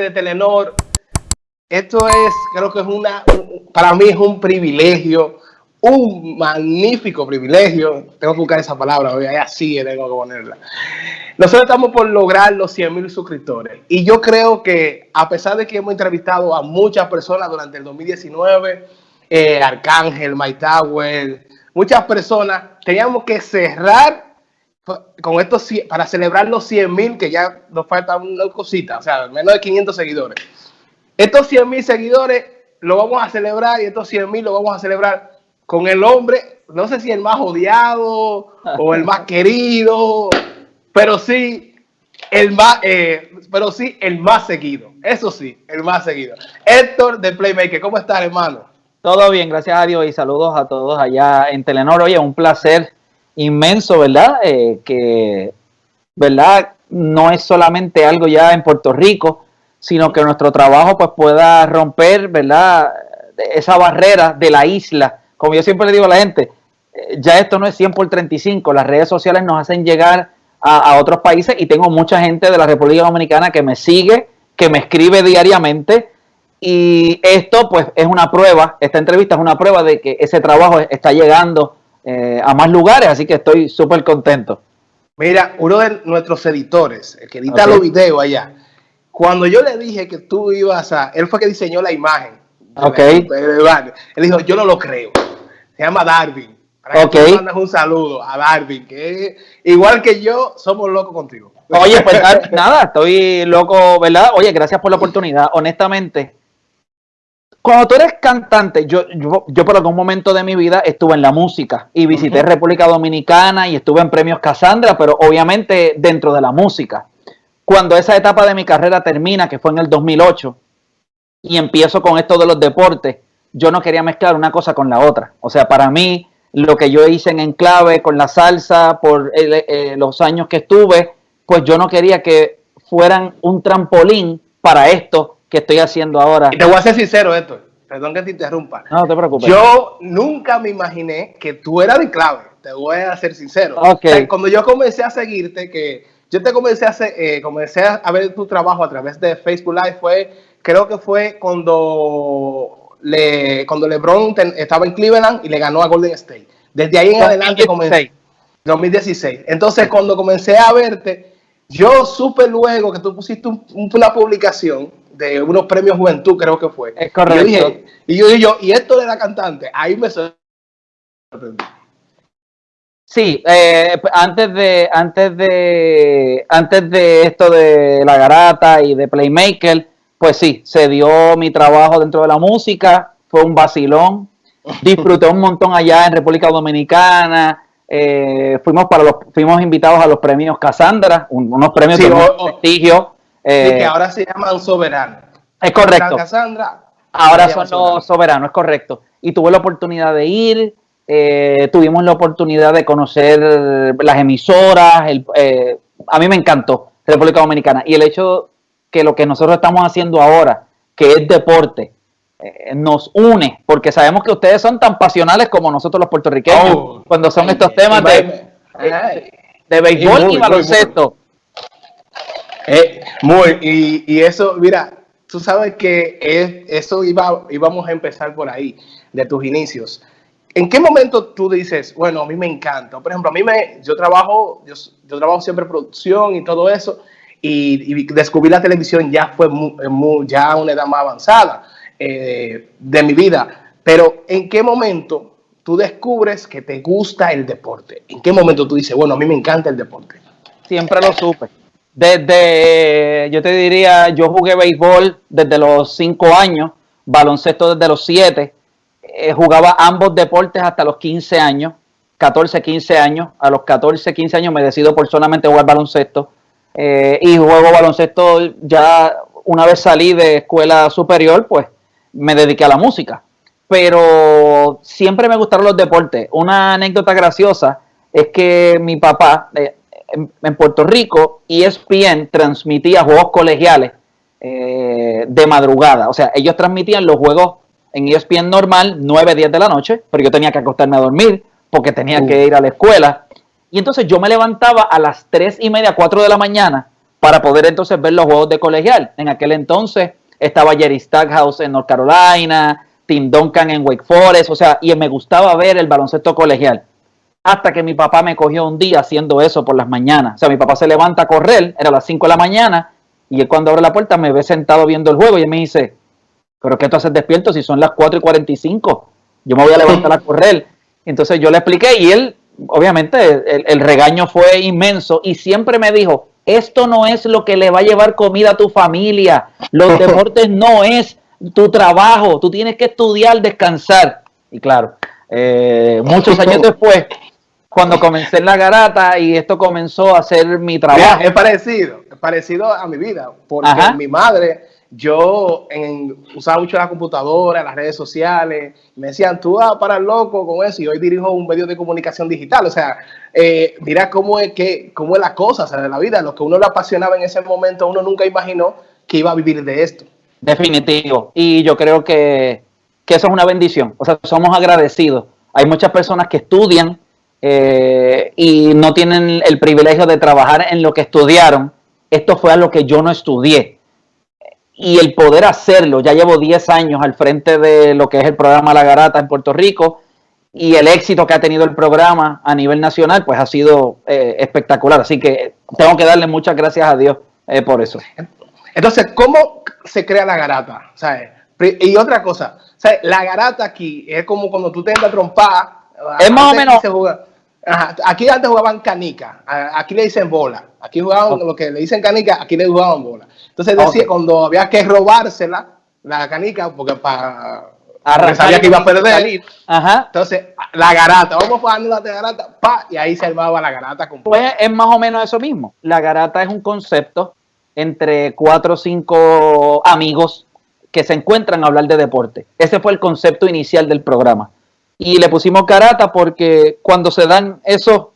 de Telenor. Esto es, creo que es una, para mí es un privilegio, un magnífico privilegio. Tengo que buscar esa palabra, hoy así tengo que ponerla. Nosotros estamos por lograr los 100 mil suscriptores. Y yo creo que, a pesar de que hemos entrevistado a muchas personas durante el 2019, eh, Arcángel, My Tower, muchas personas, teníamos que cerrar con estos para celebrar los 100 mil, que ya nos falta una cosita, o sea, menos de 500 seguidores. Estos 100 mil seguidores lo vamos a celebrar y estos 100 mil lo vamos a celebrar con el hombre, no sé si el más odiado o el más querido, pero sí el más, eh, pero sí el más seguido. Eso sí, el más seguido. Héctor de Playmaker, ¿cómo estás, hermano? Todo bien, gracias a Dios y saludos a todos allá en Telenor. Oye, un placer inmenso, ¿verdad? Eh, que, ¿verdad? No es solamente algo ya en Puerto Rico, sino que nuestro trabajo pues pueda romper, ¿verdad? Esa barrera de la isla. Como yo siempre le digo a la gente, eh, ya esto no es 100 por 35, las redes sociales nos hacen llegar a, a otros países y tengo mucha gente de la República Dominicana que me sigue, que me escribe diariamente y esto pues es una prueba, esta entrevista es una prueba de que ese trabajo está llegando eh, a más lugares, así que estoy súper contento. Mira, uno de nuestros editores, el que edita los videos allá, cuando yo le dije que tú ibas a, él fue que diseñó la imagen. Ok. Él dijo, yo no lo creo. Se llama Darwin. Para que mandas un saludo a Darwin, que igual que yo, somos locos contigo. Oye, pues nada, estoy loco, ¿verdad? Oye, gracias por la oportunidad. Honestamente, cuando tú eres cantante, yo, yo, por algún momento de mi vida estuve en la música y visité República Dominicana y estuve en Premios Casandra, pero obviamente dentro de la música. Cuando esa etapa de mi carrera termina, que fue en el 2008, y empiezo con esto de los deportes, yo no quería mezclar una cosa con la otra. O sea, para mí, lo que yo hice en Enclave con la salsa, por eh, eh, los años que estuve, pues yo no quería que fueran un trampolín para esto que estoy haciendo ahora. Y te voy a ser sincero, esto. Perdón que te interrumpa. No, te preocupes. Yo nunca me imaginé que tú eras de clave. Te voy a ser sincero. Okay. cuando yo comencé a seguirte, que yo te comencé a, hacer, eh, comencé a ver tu trabajo a través de Facebook Live, fue, creo que fue cuando, le, cuando LeBron estaba en Cleveland y le ganó a Golden State. Desde ahí en adelante comencé. 2016. Entonces, cuando comencé a verte, yo supe luego que tú pusiste una publicación de unos premios Juventud, creo que fue. Es correcto. Y yo dije, y, esto de la cantante, ahí me sorprendió. Sí, eh, antes de antes de antes de esto de la garata y de Playmaker, pues sí, se dio mi trabajo dentro de la música, fue un vacilón, disfruté un montón allá en República Dominicana, eh, fuimos para los fuimos invitados a los premios Casandra, unos premios de prestigio eh, que ahora se llaman soberanos. Es correcto. Cassandra, ahora son los soberanos, es correcto. Y tuve la oportunidad de ir, eh, tuvimos la oportunidad de conocer las emisoras, eh, a mí me encantó República Dominicana. Y el hecho que lo que nosotros estamos haciendo ahora, que es deporte, nos une, porque sabemos que ustedes son tan pasionales como nosotros los puertorriqueños, oh, cuando son estos temas de, de, béisbol y baloncesto. Eh, muy, y, eso, mira, tú sabes que eso iba, íbamos a empezar por ahí, de tus inicios. ¿En qué momento tú dices, bueno, a mí me encanta? Por ejemplo, a mí me, yo trabajo, yo, trabajo siempre producción y todo eso, y, descubrí la televisión ya fue muy, ya a una edad más avanzada eh, de mi vida. Pero ¿en qué momento tú descubres que te gusta el deporte? ¿En qué momento tú dices, bueno, a mí me encanta el deporte? Siempre lo supe. Desde, yo te diría, yo jugué béisbol desde los 5 años, baloncesto desde los 7, eh, jugaba ambos deportes hasta los 15 años, 14, 15 años. A los 14, 15 años me decido por solamente jugar baloncesto eh, y juego baloncesto ya una vez salí de escuela superior, pues me dediqué a la música. Pero siempre me gustaron los deportes. Una anécdota graciosa es que mi papá, eh, en, Puerto Rico, ESPN transmitía juegos colegiales eh, de madrugada. O sea, ellos transmitían los juegos en ESPN normal, 9, 10 de la noche, pero yo tenía que acostarme a dormir porque tenía que ir a la escuela. Y entonces yo me levantaba a las 3 y media, 4 de la mañana para poder entonces ver los juegos de colegial. En aquel entonces estaba Jerry Stackhouse en North Carolina, Tim Duncan en Wake Forest, o sea, y me gustaba ver el baloncesto colegial. Hasta que mi papá me cogió un día haciendo eso por las mañanas. O sea, mi papá se levanta a correr, era las 5 de la mañana, y él cuando abre la puerta me ve sentado viendo el juego y él me dice, pero ¿qué tú haces despierto si son las 4 y 45? Yo me voy a levantar a correr. Entonces yo le expliqué y él, obviamente, el, regaño fue inmenso y siempre me dijo, esto no es lo que le va a llevar comida a tu familia, los deportes no es tu trabajo, tú tienes que estudiar, descansar. Y claro, eh, muchos años después, cuando comencé en la garata y esto comenzó a ser mi trabajo. es parecido, es parecido a mi vida, porque mi madre yo usaba mucho la computadora, las redes sociales, me decían, tú vas para el loco con eso, y hoy dirijo un medio de comunicación digital, o sea, eh, mira cómo es, que, cómo es la cosa, o sea, de la vida, lo que uno le apasionaba en ese momento, uno nunca imaginó que iba a vivir de esto. Definitivo, y yo creo que, eso es una bendición, o sea, somos agradecidos. Hay muchas personas que estudian eh, y no tienen el privilegio de trabajar en lo que estudiaron. Esto fue a lo que yo no estudié y el poder hacerlo, ya llevo 10 años al frente de lo que es el programa La Garata en Puerto Rico y el éxito que ha tenido el programa a nivel nacional, pues ha sido eh, espectacular. Así que tengo que darle muchas gracias a Dios eh, por eso. Entonces, ¿cómo se crea la garata? Y otra cosa, la garata aquí es como cuando tú te entras a trompar. Es más o menos. Aquí antes jugaban canica, aquí le dicen bola. Aquí jugaban lo que le dicen canica, aquí le jugaban bola. Entonces decía, cuando había que robársela, la canica, porque para sabía que iba a perder. Ajá. Entonces, la garata, vamos jugando la garata, pa, y ahí se armaba la garata. Pues es más o menos eso mismo. La garata es un concepto entre cuatro o cinco amigos que se encuentran a hablar de deporte. Ese fue el concepto inicial del programa. Y le pusimos garata porque cuando se dan esos,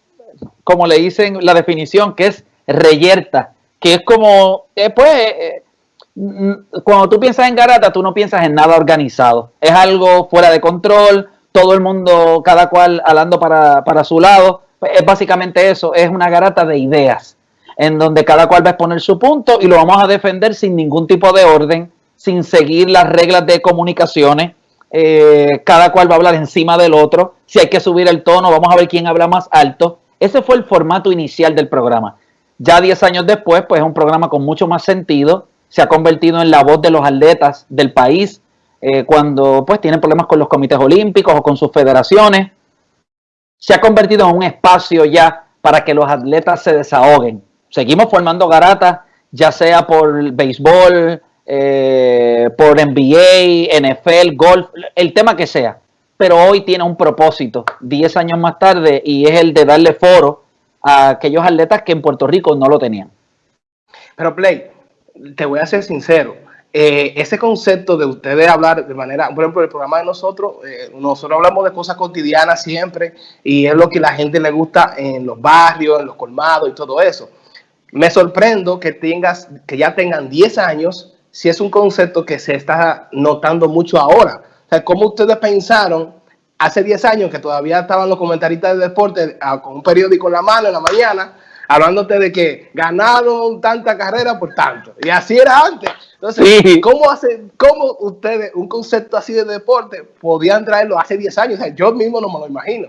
como le dicen la definición, que es reyerta, que es como, eh, pues, eh, mm, cuando tú piensas en garata, tú no piensas en nada organizado. Es algo fuera de control, todo el mundo, cada cual hablando para, para su lado. Pues, es básicamente eso, es una garata de ideas, en donde cada cual va a exponer su punto y lo vamos a defender sin ningún tipo de orden, sin seguir las reglas de comunicaciones. Eh, cada cual va a hablar encima del otro. Si hay que subir el tono, vamos a ver quién habla más alto. Ese fue el formato inicial del programa. Ya 10 años después, pues es un programa con mucho más sentido, se ha convertido en la voz de los atletas del país eh, cuando pues tienen problemas con los comités olímpicos o con sus federaciones. Se ha convertido en un espacio ya para que los atletas se desahoguen. Seguimos formando garatas, ya sea por béisbol, eh, por NBA, NFL, golf, el tema que sea. Pero hoy tiene un propósito, 10 años más tarde, y es el de darle foro a aquellos atletas que en Puerto Rico no lo tenían. Pero Play, te voy a ser sincero, eh, ese concepto de ustedes hablar de manera, por ejemplo, el programa de nosotros, eh, nosotros hablamos de cosas cotidianas siempre y es lo que la gente le gusta en los barrios, en los colmados y todo eso. Me sorprendo que tengas, que ya tengan 10 años, si es un concepto que se está notando mucho ahora. O sea, ¿cómo ustedes pensaron hace 10 años que todavía estaban los comentaristas de deporte ah, con un periódico en la mano en la mañana, hablándote de que ganaron tanta carrera por tanto. Y así era antes. Entonces, ¿cómo, hace, ¿cómo ustedes, un concepto así de deporte, podían traerlo hace 10 años? yo mismo no me lo imagino.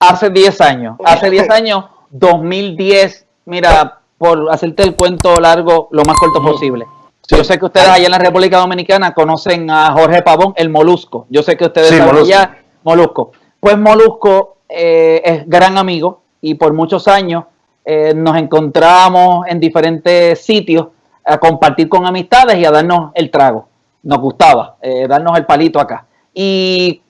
Hace 10 años, hace 10 años, 2010, mira, por hacerte el cuento largo, lo más corto posible. Yo sé que ustedes allá en la República Dominicana conocen a Jorge Pavón, el Molusco. Yo sé que ustedes sí, saben allá, Molusco. Pues Molusco eh, es gran amigo y por muchos años eh, nos encontramos en diferentes sitios a compartir con amistades y a darnos el trago. Nos gustaba eh, darnos el palito acá. Y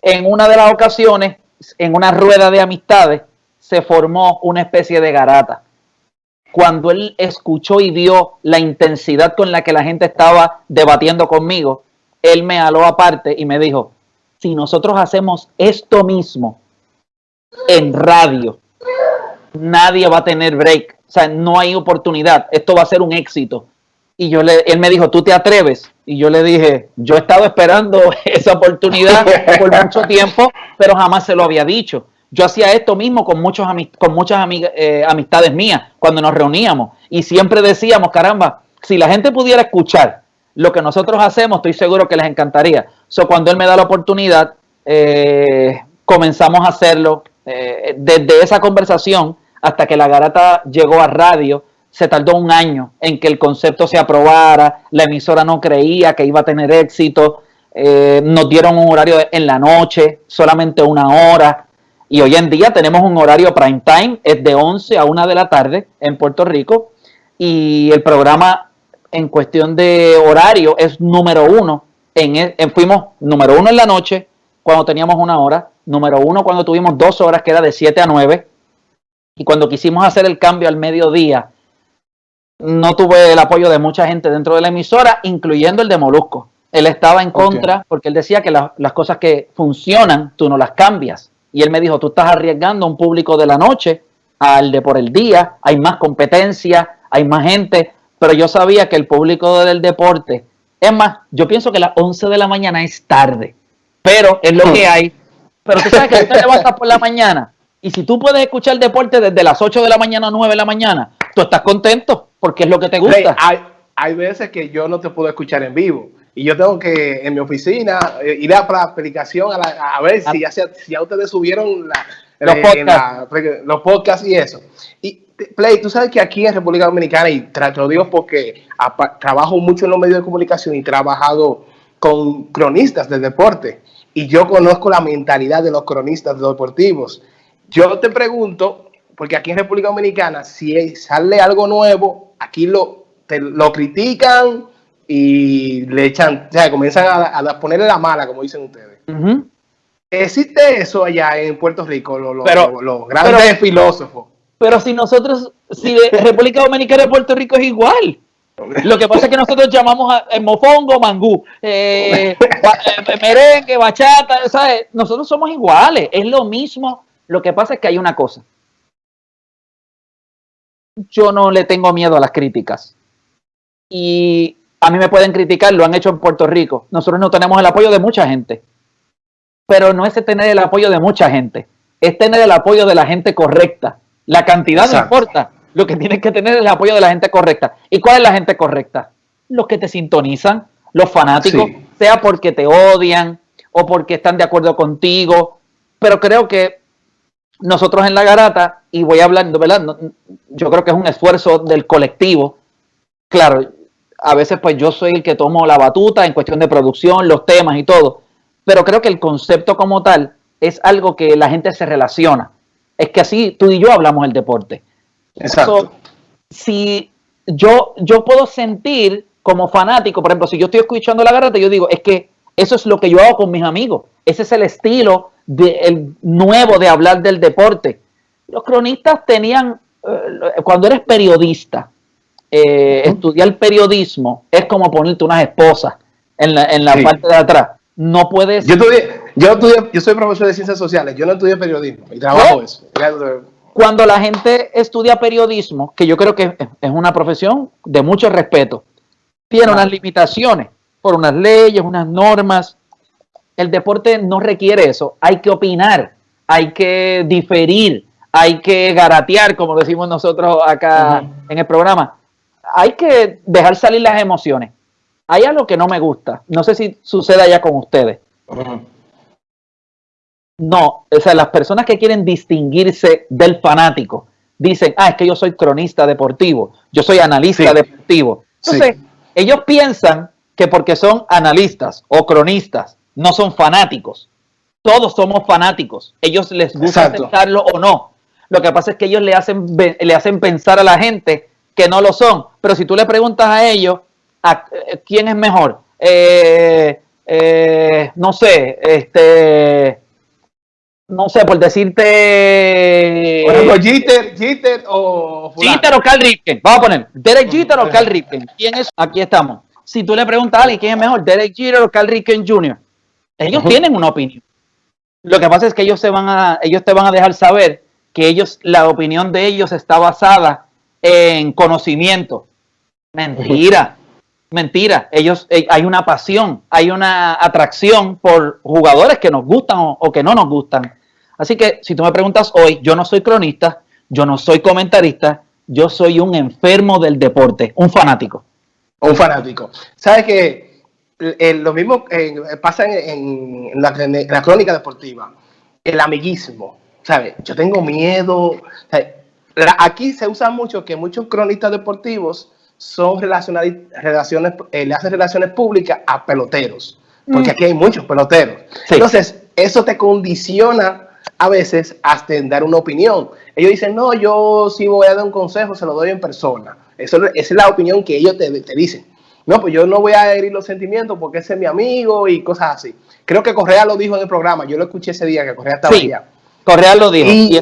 en una de las ocasiones, en una rueda de amistades, se formó una especie de garata cuando él escuchó y vio la intensidad con la que la gente estaba debatiendo conmigo, él me aló aparte y me dijo, si nosotros hacemos esto mismo en radio, nadie va a tener break, o sea, no hay oportunidad, esto va a ser un éxito. Y yo le, él me dijo, ¿tú te atreves? Y yo le dije, yo he estado esperando esa oportunidad por mucho tiempo, pero jamás se lo había dicho. Yo hacía esto mismo con, muchos con muchas eh, amistades mías cuando nos reuníamos y siempre decíamos, caramba, si la gente pudiera escuchar lo que nosotros hacemos, estoy seguro que les encantaría. So, cuando él me da la oportunidad, eh, comenzamos a hacerlo. Eh, desde esa conversación hasta que la garata llegó a radio, se tardó un año en que el concepto se aprobara, la emisora no creía que iba a tener éxito, nos dieron un horario en la noche, solamente una hora, y hoy en día tenemos un horario prime time, es de 11 a 1 de la tarde en Puerto Rico, y el programa en cuestión de horario es número uno, en, e, fuimos número uno en la noche, cuando teníamos una hora, número uno cuando tuvimos dos horas, que era de 7 a 9, y cuando quisimos hacer el cambio al mediodía, no tuve el apoyo de mucha gente dentro de la emisora, incluyendo el de Molusco. Él estaba en contra porque él decía que las cosas que funcionan, tú no las cambias. Y él me dijo, tú estás arriesgando a un público de la noche al de por el día, hay más competencia, hay más gente, pero yo sabía que el público del deporte, es más, yo pienso que las 11 de la mañana es tarde, pero es lo que hay. Pero tú sabes que tú te levantas por la mañana y si tú puedes escuchar el deporte desde las 8 de la mañana a 9 de la mañana, tú estás contento porque es lo que te gusta. hay, veces que yo no te puedo escuchar en vivo y yo tengo que en mi oficina eh, ir a la aplicación a, ver si ya, si ya ustedes subieron los, podcasts. los podcasts y eso. Y Play, tú sabes que aquí en República Dominicana, y te lo digo porque trabajo mucho en los medios de comunicación y he trabajado con cronistas del deporte y yo conozco la mentalidad de los cronistas deportivos. Yo te pregunto, porque aquí en República Dominicana, si sale algo nuevo, aquí lo, lo critican y le echan, o sea, comienzan a, ponerle la mala, como dicen ustedes. ¿Existe eso allá en Puerto Rico, los grandes filósofos? Pero si nosotros, si República Dominicana y Puerto Rico es igual. Lo que pasa es que nosotros llamamos a, mofongo, mangú, eh, eh, merengue, bachata, ¿sabes? Nosotros somos iguales, es lo mismo. Lo que pasa es que hay una cosa yo no le tengo miedo a las críticas. Y a mí me pueden criticar, lo han hecho en Puerto Rico. Nosotros no tenemos el apoyo de mucha gente. Pero no es tener el apoyo de mucha gente, es tener el apoyo de la gente correcta. La cantidad no importa. Lo que tienes que tener es el apoyo de la gente correcta. ¿Y cuál es la gente correcta? Los que te sintonizan, los fanáticos, sea porque te odian o porque están de acuerdo contigo. Pero creo que nosotros en la garata, y voy hablando, ¿verdad? yo creo que es un esfuerzo del colectivo. Claro, a veces pues yo soy el que tomo la batuta en cuestión de producción, los temas y todo, pero creo que el concepto como tal es algo que la gente se relaciona. Es que así tú y yo hablamos el deporte. Exacto. si yo, yo puedo sentir como fanático, por ejemplo, si yo estoy escuchando la garata, yo digo, es que eso es lo que yo hago con mis amigos. Ese es el estilo el nuevo de hablar del deporte. Los cronistas tenían, eh, cuando eres periodista, eh, estudiar periodismo es como ponerte unas esposas en la, en la parte de atrás. No puedes. Yo estudié, yo estudié, yo soy profesor de ciencias sociales, yo no estudié periodismo y trabajo eso. Cuando la gente estudia periodismo, que yo creo que es una profesión de mucho respeto, tiene unas limitaciones por unas leyes, unas normas, el deporte no requiere eso. Hay que opinar, hay que diferir, hay que garatear, como decimos nosotros acá en el programa. Hay que dejar salir las emociones. Hay algo que no me gusta. No sé si sucede allá con ustedes. No, o sea, las personas que quieren distinguirse del fanático dicen, ah, es que yo soy cronista deportivo, yo soy analista deportivo. Entonces, ellos piensan que porque son analistas o cronistas no son fanáticos. Todos somos fanáticos. Ellos les gusta aceptarlo o no. Lo que pasa es que ellos le hacen, le hacen pensar a la gente que no lo son. Pero si tú le preguntas a ellos, ¿a eh, ¿quién es mejor? Eh, eh, no sé, este, no sé, por decirte. Por ejemplo, Jeter, Jeter o. Jeter o Carl Ripken. Vamos a poner Derek Jeter o Carl Ripken. ¿Quién es? Aquí estamos. Si tú le preguntas a alguien quién es mejor, Derek Jeter o Carl Ripken Jr., ellos tienen una opinión. Lo que pasa es que ellos, se van a, ellos te van a dejar saber que ellos, la opinión de ellos está basada en conocimiento. Mentira, mentira. Ellos, eh, hay una pasión, hay una atracción por jugadores que nos gustan o, que no nos gustan. Así que si tú me preguntas hoy, yo no soy cronista, yo no soy comentarista, yo soy un enfermo del deporte, un fanático. Un fanático. ¿Sabes que lo mismo pasa en, la, crónica deportiva? El amiguismo. ¿Sabes? Yo tengo miedo. Aquí se usa mucho que muchos cronistas deportivos son relaciones, eh, le hacen relaciones públicas a peloteros, porque mm. aquí hay muchos peloteros. Entonces, eso te condiciona a veces hasta en dar una opinión. Ellos dicen, no, yo si voy a dar un consejo, se lo doy en persona. Eso, esa es la opinión que ellos te, dicen. No, pues yo no voy a herir los sentimientos porque ese es mi amigo y cosas así. Creo que Correa lo dijo en el programa, yo lo escuché ese día que Correa estaba allá. Correa lo dijo. Y,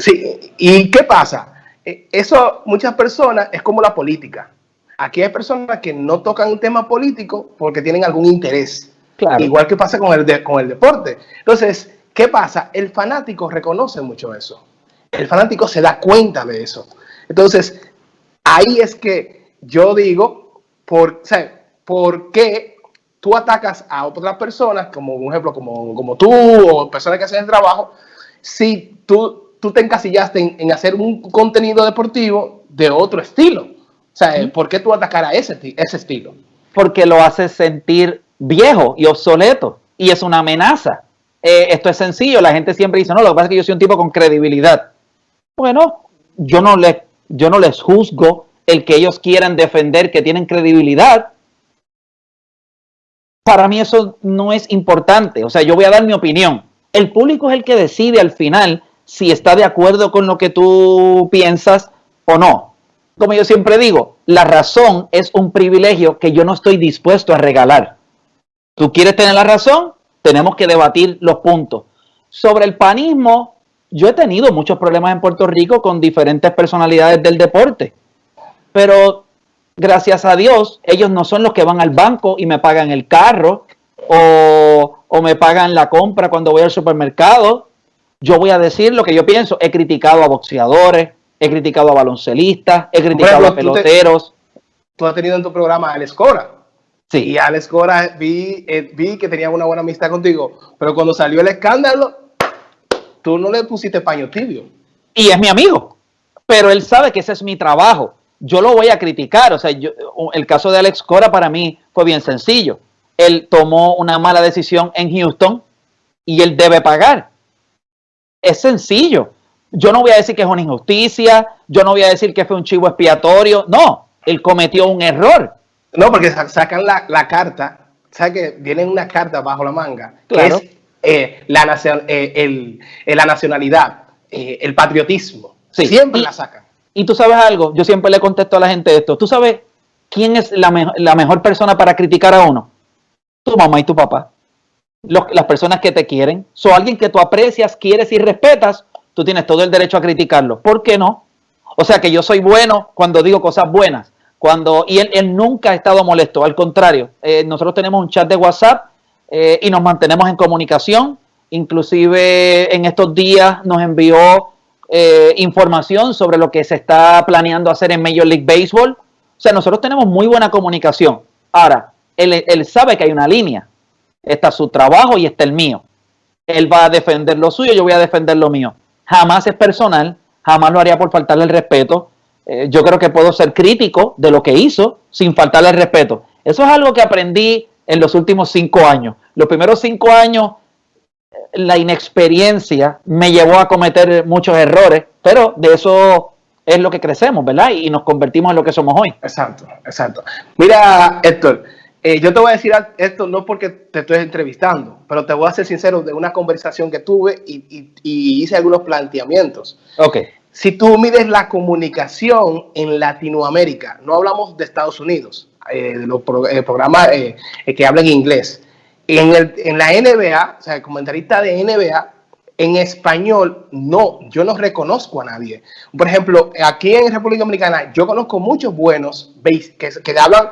sí, ¿y qué pasa? Eh, eso, muchas personas, es como la política. Aquí hay personas que no tocan un tema político porque tienen algún interés. Igual que pasa con el, con el deporte. Entonces, ¿qué pasa? El fanático reconoce mucho eso. El fanático se da cuenta de eso. Entonces, ahí es que yo digo, por, ¿por qué tú atacas a otras personas, como un ejemplo, como, como tú o personas que hacen el trabajo, si tú tú te encasillaste en, hacer un contenido deportivo de otro estilo. O sea, ¿por qué tú atacar a ese, ese estilo? Porque lo hace sentir viejo y obsoleto y es una amenaza. Eh, esto es sencillo, la gente siempre dice, no, lo que pasa es que yo soy un tipo con credibilidad. Bueno, yo no, les, yo no les juzgo el que ellos quieran defender que tienen credibilidad. Para mí eso no es importante, o sea, yo voy a dar mi opinión. El público es el que decide al final si está de acuerdo con lo que tú piensas o no. Como yo siempre digo, la razón es un privilegio que yo no estoy dispuesto a regalar. Tú quieres tener la razón, tenemos que debatir los puntos. Sobre el panismo, yo he tenido muchos problemas en Puerto Rico con diferentes personalidades del deporte, pero gracias a Dios, ellos no son los que van al banco y me pagan el carro o, me pagan la compra cuando voy al supermercado yo voy a decir lo que yo pienso. He criticado a boxeadores, he criticado a baloncelistas, he criticado a peloteros. Tú, has tenido en tu programa a Alex Cora. Sí. Y Alex Cora vi, eh, vi que tenía una buena amistad contigo, pero cuando salió el escándalo, tú no le pusiste paño tibio. Y es mi amigo, pero él sabe que ese es mi trabajo. Yo lo voy a criticar. O sea, el caso de Alex Cora para mí fue bien sencillo. Él tomó una mala decisión en Houston y él debe pagar es sencillo. Yo no voy a decir que es una injusticia, yo no voy a decir que fue un chivo expiatorio, no, él cometió un error. No, porque sacan la, carta, ¿sabes que Viene una carta bajo la manga, que es eh, la, eh, el, eh, la nacionalidad, el patriotismo. Siempre la sacan. Y tú sabes algo, yo siempre le contesto a la gente esto, ¿tú sabes quién es la, la mejor persona para criticar a uno? Tu mamá y tu papá las personas que te quieren. So, alguien que tú aprecias, quieres y respetas, tú tienes todo el derecho a criticarlo. ¿Por qué no? O sea que yo soy bueno cuando digo cosas buenas. Cuando, y él, nunca ha estado molesto, al contrario, eh, nosotros tenemos un chat de WhatsApp eh, y nos mantenemos en comunicación. Inclusive en estos días nos envió eh, información sobre lo que se está planeando hacer en Major League Baseball. O sea, nosotros tenemos muy buena comunicación. Ahora, él, él sabe que hay una línea está su trabajo y está el mío. Él va a defender lo suyo, yo voy a defender lo mío. Jamás es personal, jamás lo haría por faltarle el respeto. Eh, yo creo que puedo ser crítico de lo que hizo sin faltarle el respeto. Eso es algo que aprendí en los últimos cinco años. Los primeros cinco años, la inexperiencia me llevó a cometer muchos errores, pero de eso es lo que crecemos, ¿verdad? Y nos convertimos en lo que somos hoy. Exacto, exacto. Mira, Héctor, eh, yo te voy a decir esto no porque te estoy entrevistando, pero te voy a ser sincero de una conversación que tuve y, hice algunos planteamientos. Ok. Si tú mides la comunicación en Latinoamérica, no hablamos de Estados Unidos, eh, de los eh, programas que hablan inglés, en, el, en la NBA, o sea, el comentarista de NBA, en español, no, yo no reconozco a nadie. Por ejemplo, aquí en República Dominicana, yo conozco muchos buenos que, que hablan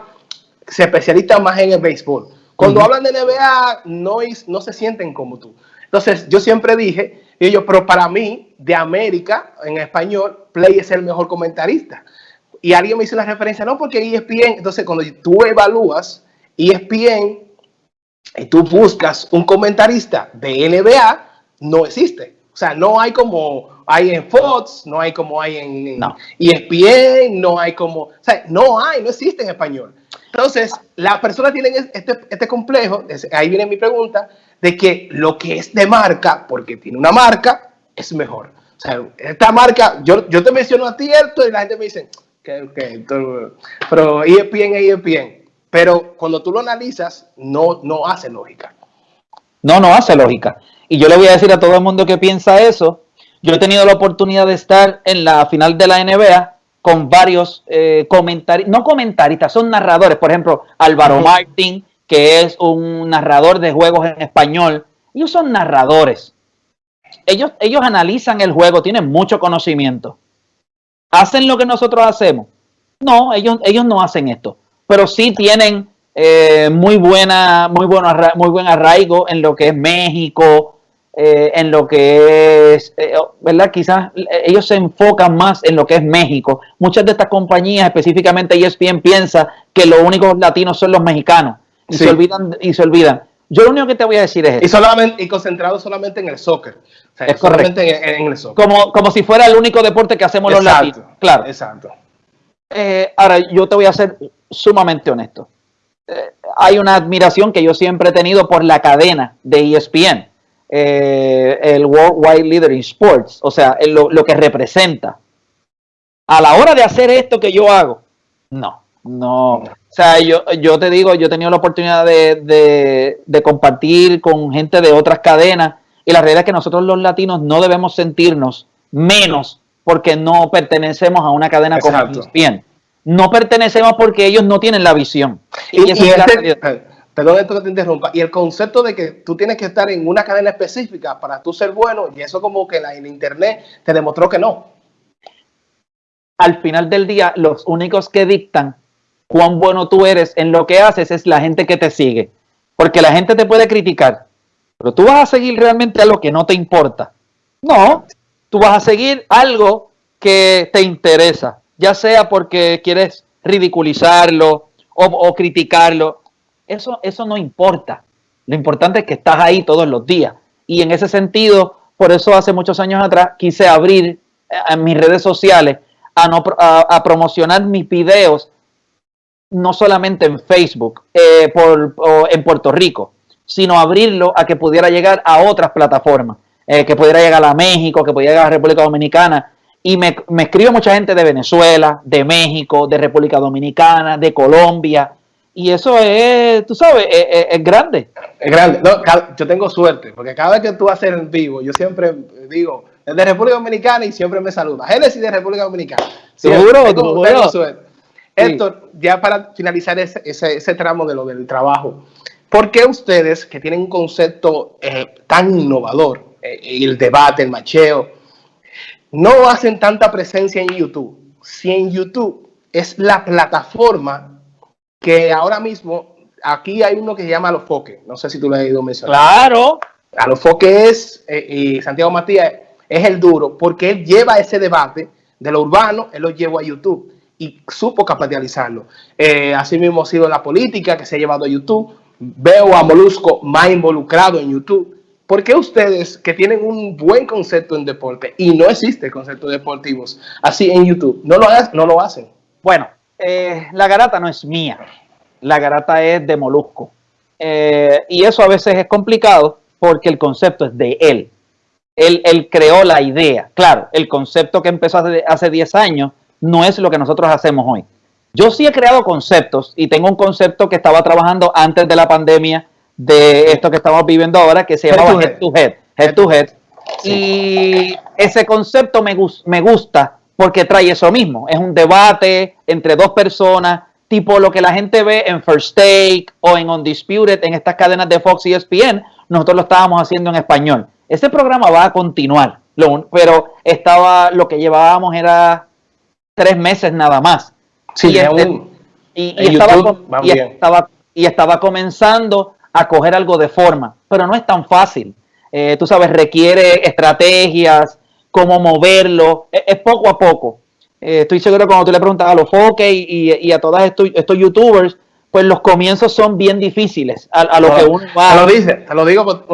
se especializan más en el béisbol. Cuando hablan de NBA, no, no se sienten como tú. Entonces, yo siempre dije, y yo, pero para mí, de América, en español, Play es el mejor comentarista. Y alguien me hizo la referencia, no, porque ESPN, entonces cuando tú evalúas ESPN y tú buscas un comentarista de NBA, no existe. O sea, no hay como hay en Fox, no hay como hay en, ESPN, no hay como, o sea, no hay, no existe en español. Entonces, las personas tienen este, este complejo, ahí viene mi pregunta, de que lo que es de marca, porque tiene una marca, es mejor. O sea, esta marca, yo, yo te menciono a ti esto y la gente me dice, que, que, pero ESPN es ESPN. Pero cuando tú lo analizas, no, no hace lógica. No, no hace lógica. Y yo le voy a decir a todo el mundo que piensa eso, yo he tenido la oportunidad de estar en la final de la NBA con varios eh, comentarios, no comentaristas, son narradores. Por ejemplo, Álvaro Martín, que es un narrador de juegos en español. Ellos son narradores. Ellos, ellos analizan el juego, tienen mucho conocimiento. ¿Hacen lo que nosotros hacemos? No, ellos, ellos no hacen esto. Pero sí tienen eh, muy, buena, muy, bueno, muy buen arraigo en lo que es México, eh, en lo que es, eh, ¿verdad? Quizás ellos se enfocan más en lo que es México. Muchas de estas compañías, específicamente ESPN, piensa que los únicos latinos son los mexicanos y se olvidan y se olvidan. Yo lo único que te voy a decir es y solamente y concentrado solamente en el soccer. es correcto. En, el soccer. Como, como si fuera el único deporte que hacemos los latinos. Claro. Exacto. Eh, ahora, yo te voy a ser sumamente honesto. hay una admiración que yo siempre he tenido por la cadena de ESPN eh, el Worldwide Leader in Sports, o sea, lo, lo, que representa. A la hora de hacer esto que yo hago, no, no. O sea, yo, yo te digo, yo he tenido la oportunidad de, de, compartir con gente de otras cadenas y la realidad es que nosotros los latinos no debemos sentirnos menos porque no pertenecemos a una cadena como ESPN. No pertenecemos porque ellos no tienen la visión. Y, y, perdón esto que te interrumpa, y el concepto de que tú tienes que estar en una cadena específica para tú ser bueno, y eso como que la, en internet te demostró que no. Al final del día, los únicos que dictan cuán bueno tú eres en lo que haces es la gente que te sigue. Porque la gente te puede criticar, pero tú vas a seguir realmente a lo que no te importa. No, tú vas a seguir algo que te interesa, ya sea porque quieres ridiculizarlo o, o criticarlo eso, eso no importa. Lo importante es que estás ahí todos los días. Y en ese sentido, por eso hace muchos años atrás quise abrir eh, mis redes sociales a, no, a, promocionar mis videos, no solamente en Facebook, eh, por, en Puerto Rico, sino abrirlo a que pudiera llegar a otras plataformas, eh, que pudiera llegar a México, que pudiera llegar a República Dominicana. Y me, me escribe mucha gente de Venezuela, de México, de República Dominicana, de Colombia, y eso es, tú sabes, es, grande. Es grande. No, yo tengo suerte, porque cada vez que tú haces en vivo, yo siempre digo, es de República Dominicana y siempre me saluda. Génesis de República Dominicana. Seguro, tengo, tengo suerte. Héctor, ya para finalizar ese, ese, tramo de lo del trabajo, ¿por qué ustedes que tienen un concepto eh, tan innovador, eh, el debate, el macheo, no hacen tanta presencia en YouTube? Si en YouTube es la plataforma que ahora mismo aquí hay uno que se llama Alofoque. No sé si tú lo has ido mencionar. Claro. Alofoque es, eh, y Santiago Matías es el duro, porque él lleva ese debate de lo urbano, él lo llevó a YouTube y supo capitalizarlo. Eh, así mismo ha sido la política que se ha llevado a YouTube. Veo a Molusco más involucrado en YouTube. ¿Por qué ustedes que tienen un buen concepto en deporte y no existe conceptos deportivos así en YouTube, no lo, no lo hacen? Bueno, eh, la garata no es mía, la garata es de Molusco. Eh, y eso a veces es complicado porque el concepto es de él. Él, creó la idea. Claro, el concepto que empezó hace, hace 10 años no es lo que nosotros hacemos hoy. Yo sí he creado conceptos y tengo un concepto que estaba trabajando antes de la pandemia de esto que estamos viviendo ahora que se llama Head to Head. Head to Head. Y ese concepto me, me gusta porque trae eso mismo. Es un debate entre dos personas, tipo lo que la gente ve en First Take o en Undisputed, en estas cadenas de Fox y ESPN, nosotros lo estábamos haciendo en español. Ese programa va a continuar, pero estaba, lo que llevábamos era tres meses nada más. Sí, y, este, estaba, y, estaba, comenzando a coger algo de forma, pero no es tan fácil. Eh, tú sabes, requiere estrategias, cómo moverlo, es, poco a poco. Eh, estoy seguro que cuando tú le preguntas a los foques y, a todos estos, estos, youtubers, pues los comienzos son bien difíciles a, lo que uno va. Te lo dice, te lo digo,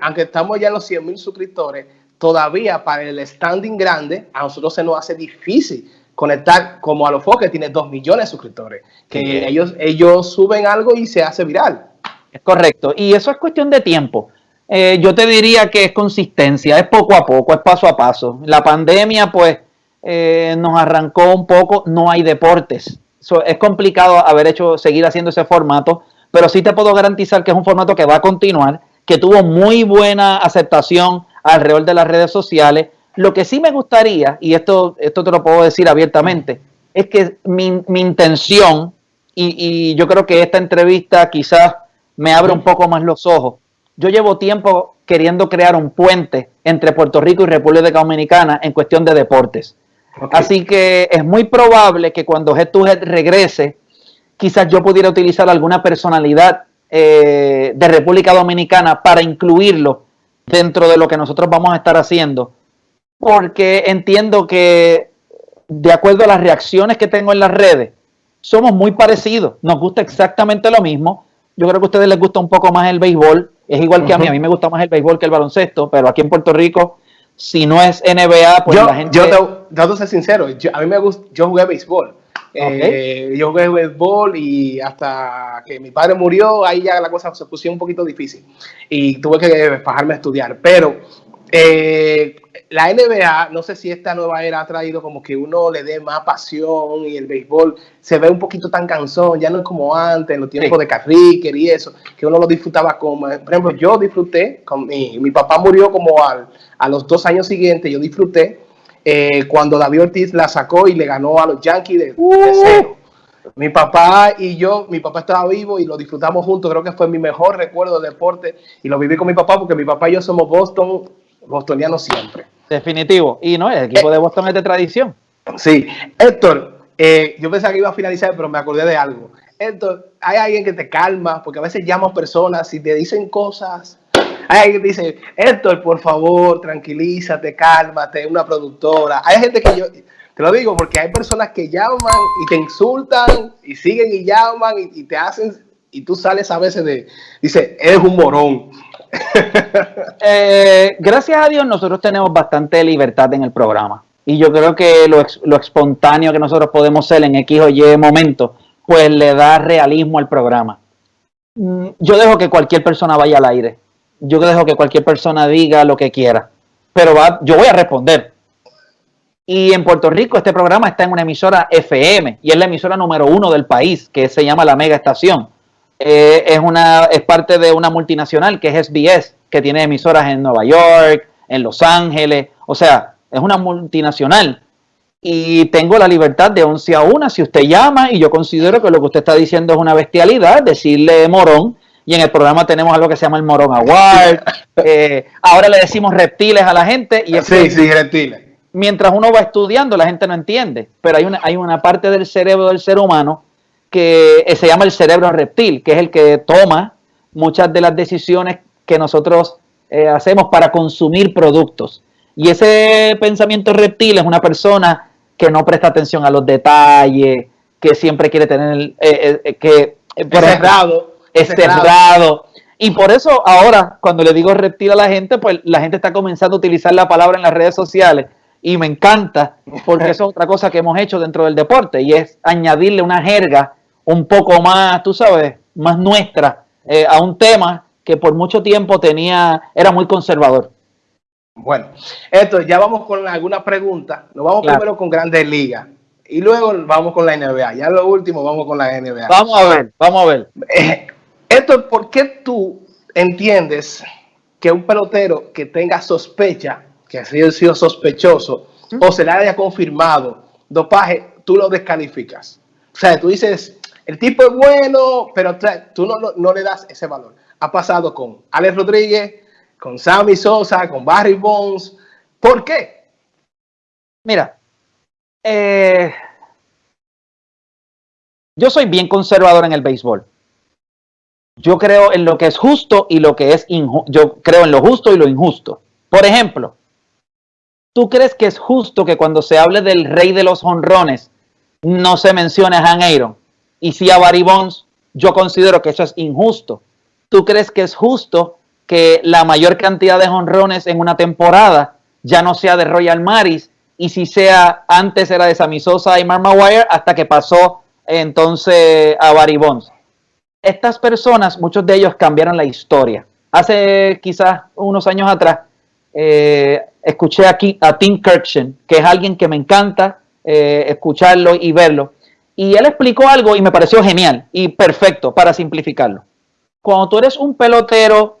aunque estamos ya en los 100 mil suscriptores, todavía para el standing grande, a nosotros se nos hace difícil conectar como a los que tiene dos millones de suscriptores, que ellos, ellos suben algo y se hace viral. Es correcto, y eso es cuestión de tiempo. Eh, yo te diría que es consistencia, es poco a poco, es paso a paso. La pandemia, pues, eh, nos arrancó un poco, no hay deportes. es complicado haber hecho, seguir haciendo ese formato, pero sí te puedo garantizar que es un formato que va a continuar, que tuvo muy buena aceptación alrededor de las redes sociales. Lo que sí me gustaría, y esto, esto te lo puedo decir abiertamente, es que mi, intención, y, y yo creo que esta entrevista quizás me abre un poco más los ojos, yo llevo tiempo queriendo crear un puente entre Puerto Rico y República Dominicana en cuestión de deportes. Así que es muy probable que cuando Head to Head regrese, quizás yo pudiera utilizar alguna personalidad eh, de República Dominicana para incluirlo dentro de lo que nosotros vamos a estar haciendo. Porque entiendo que de acuerdo a las reacciones que tengo en las redes, somos muy parecidos, nos gusta exactamente lo mismo. Yo creo que a ustedes les gusta un poco más el béisbol, es igual que a mí, a mí me gusta más el béisbol que el baloncesto, pero aquí en Puerto Rico, si no es NBA, pues yo, la gente... Yo te, te ser sincero, a mí me gusta, yo jugué béisbol. Eh, yo jugué béisbol y hasta que mi padre murió, ahí ya la cosa se puso un poquito difícil y tuve que bajarme a estudiar. Pero eh, la NBA, no sé si esta nueva era ha traído como que uno le dé más pasión y el béisbol se ve un poquito tan cansón, ya no es como antes, en los tiempos de Carricker y eso, que uno lo disfrutaba como, por ejemplo, yo disfruté, con mi, mi papá murió como al, a los dos años siguientes, yo disfruté eh, cuando David Ortiz la sacó y le ganó a los Yankees de, uh. cero. Mi papá y yo, mi papá estaba vivo y lo disfrutamos juntos, creo que fue mi mejor recuerdo de deporte y lo viví con mi papá porque mi papá y yo somos Boston, bostonianos siempre. Definitivo. Y no, el equipo de Boston es de tradición. Sí. Héctor, eh, yo pensaba que iba a finalizar, pero me acordé de algo. Héctor, hay alguien que te calma, porque a veces llamas personas y te dicen cosas. Hay alguien que dice, Héctor, por favor, tranquilízate, cálmate, una productora. Hay gente que yo, te lo digo porque hay personas que llaman y te insultan y siguen y llaman y, y te hacen, y tú sales a veces de, dice, eres un morón. Eh, gracias a Dios nosotros tenemos bastante libertad en el programa. Y yo creo que lo, lo, espontáneo que nosotros podemos ser en X o Y momento, pues le da realismo al programa. Mm, yo dejo que cualquier persona vaya al aire. Yo dejo que cualquier persona diga lo que quiera. Pero yo voy a responder. Y en Puerto Rico este programa está en una emisora FM y es la emisora número uno del país, que se llama La Mega Estación. Eh, es, una, es parte de una multinacional que es SBS, que tiene emisoras en Nueva York, en Los Ángeles, o sea, es una multinacional. Y tengo la libertad de 11 a 1 si usted llama y yo considero que lo que usted está diciendo es una bestialidad, decirle morón. Y en el programa tenemos algo que se llama el Morón Award. Eh, ahora le decimos reptiles a la gente. Y sí, sí, reptiles. Mientras uno va estudiando, la gente no entiende. Pero hay una, hay una parte del cerebro del ser humano que eh, se llama el cerebro reptil, que es el que toma muchas de las decisiones que nosotros eh, hacemos para consumir productos. Y ese pensamiento reptil es una persona que no presta atención a los detalles, que siempre quiere tener, eh, que por cerrado, es cerrado. Y por eso ahora, cuando le digo reptil a la gente, pues la gente está comenzando a utilizar la palabra en las redes sociales y me encanta porque eso es otra cosa que hemos hecho dentro del deporte y es añadirle una jerga un poco más, tú sabes, más nuestra eh, a un tema que por mucho tiempo tenía, era muy conservador. Bueno, esto ya vamos con alguna pregunta. Nos vamos primero con Grandes Ligas y luego vamos con la NBA. Ya lo último vamos con la NBA. Vamos a ver, vamos a ver. Eh, esto, ¿por qué tú entiendes que un pelotero que tenga sospecha que ha sido, sospechoso o se le haya confirmado dopaje, tú lo descalificas. O sea, tú dices, el tipo es bueno, pero tú no, le das ese valor. Ha pasado con Alex Rodríguez, con Sammy Sosa, con Barry Bones. ¿Por qué? Mira, eh, yo soy bien conservador en el béisbol. Yo creo en lo que es justo y lo que es injusto. Yo creo en lo justo y lo injusto. Por ejemplo, ¿Tú crees que es justo que cuando se hable del rey de los honrones no se mencione a Han Aaron? Y si a Barry Bonds, yo considero que eso es injusto. ¿Tú crees que es justo que la mayor cantidad de honrones en una temporada ya no sea de Royal Maris y si sea antes era de Sammy Sosa y Mark Maguire hasta que pasó entonces a Barry Bonds. Estas personas, muchos de ellos cambiaron la historia. Hace quizás unos años atrás, eh, escuché aquí a Tim Kirchen, que es alguien que me encanta eh, escucharlo y verlo. Y él explicó algo y me pareció genial y perfecto para simplificarlo. Cuando tú eres un pelotero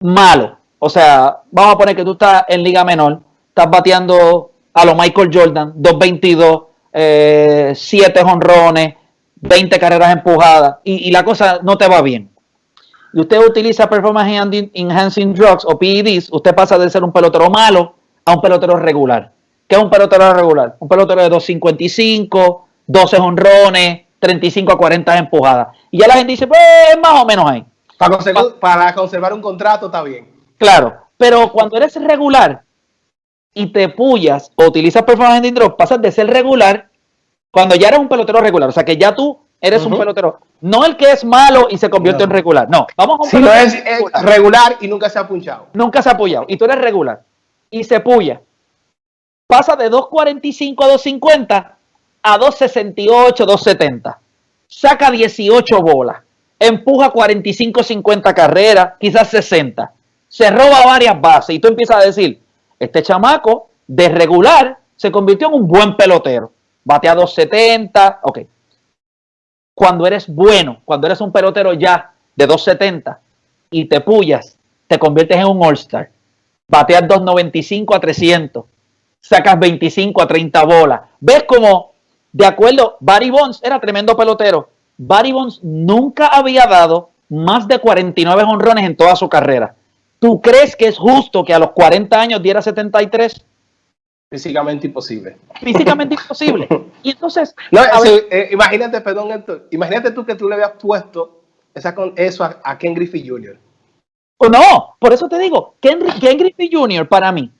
malo, o sea, vamos a poner que tú estás en liga menor, estás bateando a lo Michael Jordan, 222, eh, 7 honrones, 20 carreras empujadas y, la cosa no te va bien. Y usted utiliza Performance Enhancing Drugs o PEDs, usted pasa de ser un pelotero malo a un pelotero regular. ¿Qué es un pelotero regular? Un pelotero de 255, 12 honrones, 35 a 40 empujadas. Y ya la gente dice, pues más o menos ahí. Para conservar, para conservar un contrato está bien. Claro, pero cuando eres regular y te pullas o utilizas performance drop, pasas de ser regular cuando ya eres un pelotero regular. O sea que ya tú eres un pelotero. No el que es malo y se convierte en regular. No, vamos a un Si no es, regular. y nunca se ha punchado. Nunca se ha apoyado. Y tú eres regular y se puya. Pasa de 2.45 a 2.50 a 2.68, 2.70. Saca 18 bolas. Empuja 45, 50 carreras, quizás 60 se roba varias bases y tú empiezas a decir, este chamaco de regular se convirtió en un buen pelotero. Batea 270, ok. Cuando eres bueno, cuando eres un pelotero ya de 270 y te pullas, te conviertes en un All-Star. Bateas 295 a 300, sacas 25 a 30 bolas. ¿Ves cómo, de acuerdo, Barry Bonds era tremendo pelotero? Barry Bonds nunca había dado más de 49 honrones en toda su carrera. ¿Tú crees que es justo que a los 40 años diera 73? Físicamente imposible. Físicamente imposible. Y entonces. Eh, imagínate, perdón, Héctor, imagínate tú que tú le habías puesto esa, eso a, Ken Griffey Jr. O no, por eso te digo, Ken, Griffey Jr. para mí,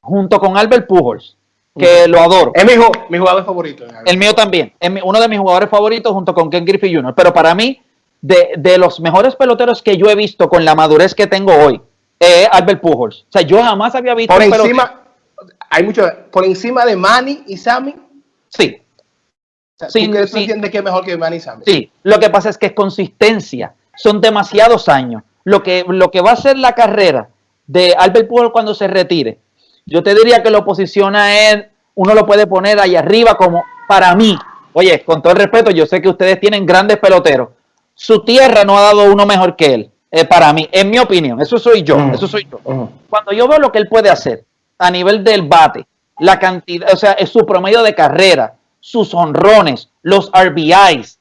junto con Albert Pujols, que lo adoro. Es mi, jugador favorito. El mío también. Es uno de mis jugadores favoritos junto con Ken Griffey Jr. Pero para mí, de, de los mejores peloteros que yo he visto con la madurez que tengo hoy, eh, Albert Pujols. O sea, yo jamás había visto. Por encima, hay mucho, por encima de Manny y Sammy. Sí. O sí, ¿tú, entiendes que es mejor que Manny y Sammy? Sí, lo que pasa es que es consistencia. Son demasiados años. Lo que, lo que va a ser la carrera de Albert Pujols cuando se retire, yo te diría que lo posiciona él, uno lo puede poner ahí arriba como para mí. Oye, con todo el respeto, yo sé que ustedes tienen grandes peloteros. Su tierra no ha dado uno mejor que él. Eh, para mí, en mi opinión, eso soy yo, eso soy yo. Cuando yo veo lo que él puede hacer a nivel del bate, la cantidad, o sea, es su promedio de carrera, sus honrones, los RBIs,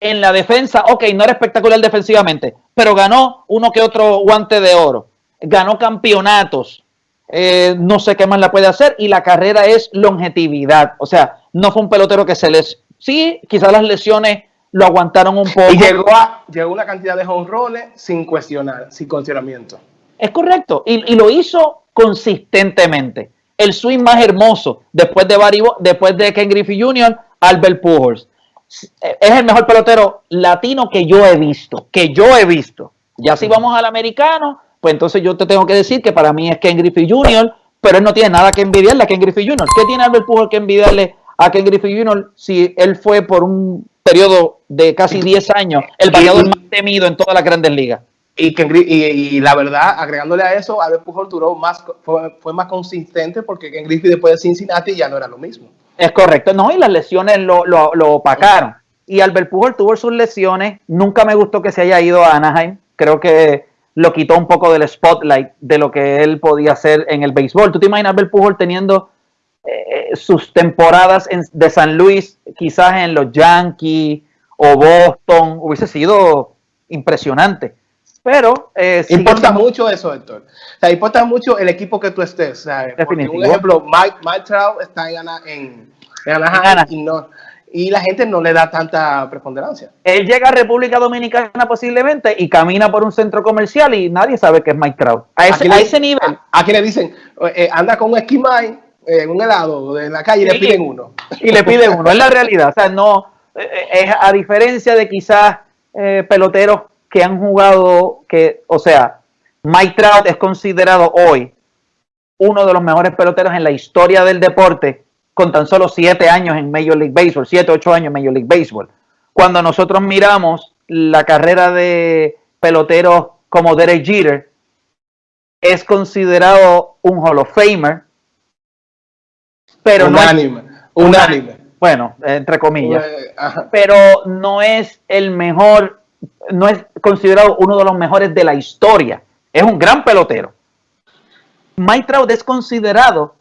en la defensa, ok, no era espectacular defensivamente, pero ganó uno que otro guante de oro, ganó campeonatos, eh, no sé qué más la puede hacer, y la carrera es longevidad, o sea, no fue un pelotero que se les, sí, quizás las lesiones lo aguantaron un poco. Y llegó a llegó una cantidad de honrones sin cuestionar, sin cuestionamiento. Es correcto, y, lo hizo consistentemente. El swing más hermoso después de Barry, después de Ken Griffey Jr., Albert Pujols. Es el mejor pelotero latino que yo he visto, que yo he visto. Ya si vamos al americano, pues entonces yo te tengo que decir que para mí es Ken Griffey Jr., pero él no tiene nada que envidiarle a Ken Griffey Jr. ¿Qué tiene Albert Pujols que envidiarle a Ken Griffey Jr. si él fue por un periodo de casi 10 años el bateador más temido en todas las grandes ligas. Y, que, y, la verdad, agregándole a eso, Albert Pujols duró más, fue, más consistente porque Ken Griffey después de Cincinnati ya no era lo mismo. Es correcto, no, y las lesiones lo, lo, lo opacaron. Y Albert Pujols tuvo sus lesiones, nunca me gustó que se haya ido a Anaheim, creo que lo quitó un poco del spotlight de lo que él podía hacer en el béisbol. ¿Tú te imaginas Albert Pujols teniendo eh, sus temporadas de San Luis, quizás en los Yankees o Boston, hubiese sido impresionante. Pero eh, importa mucho eso, Héctor. O sea, importa mucho el equipo que tú estés. Por ejemplo, Mike, Mike Trout está en, en, en y, la gente no le da tanta preponderancia. Él llega a República Dominicana posiblemente y camina por un centro comercial y nadie sabe que es Mike Trout. A ese, nivel. Aquí le dicen, eh, anda con un esquimai en un helado en la calle y le piden uno. Y le piden uno, es la realidad. O sea, no, eh, eh, es a diferencia de quizás eh, peloteros que han jugado, que, o sea, Mike Trout es considerado hoy uno de los mejores peloteros en la historia del deporte con tan solo siete años en Major League Baseball, siete, ocho años en Major League Baseball. Cuando nosotros miramos la carrera de peloteros como Derek Jeter, es considerado un Hall of Famer, pero unánime, no unánime. Bueno, entre comillas, pero no es el mejor, no es considerado uno de los mejores de la historia. Es un gran pelotero. Mike Trout es considerado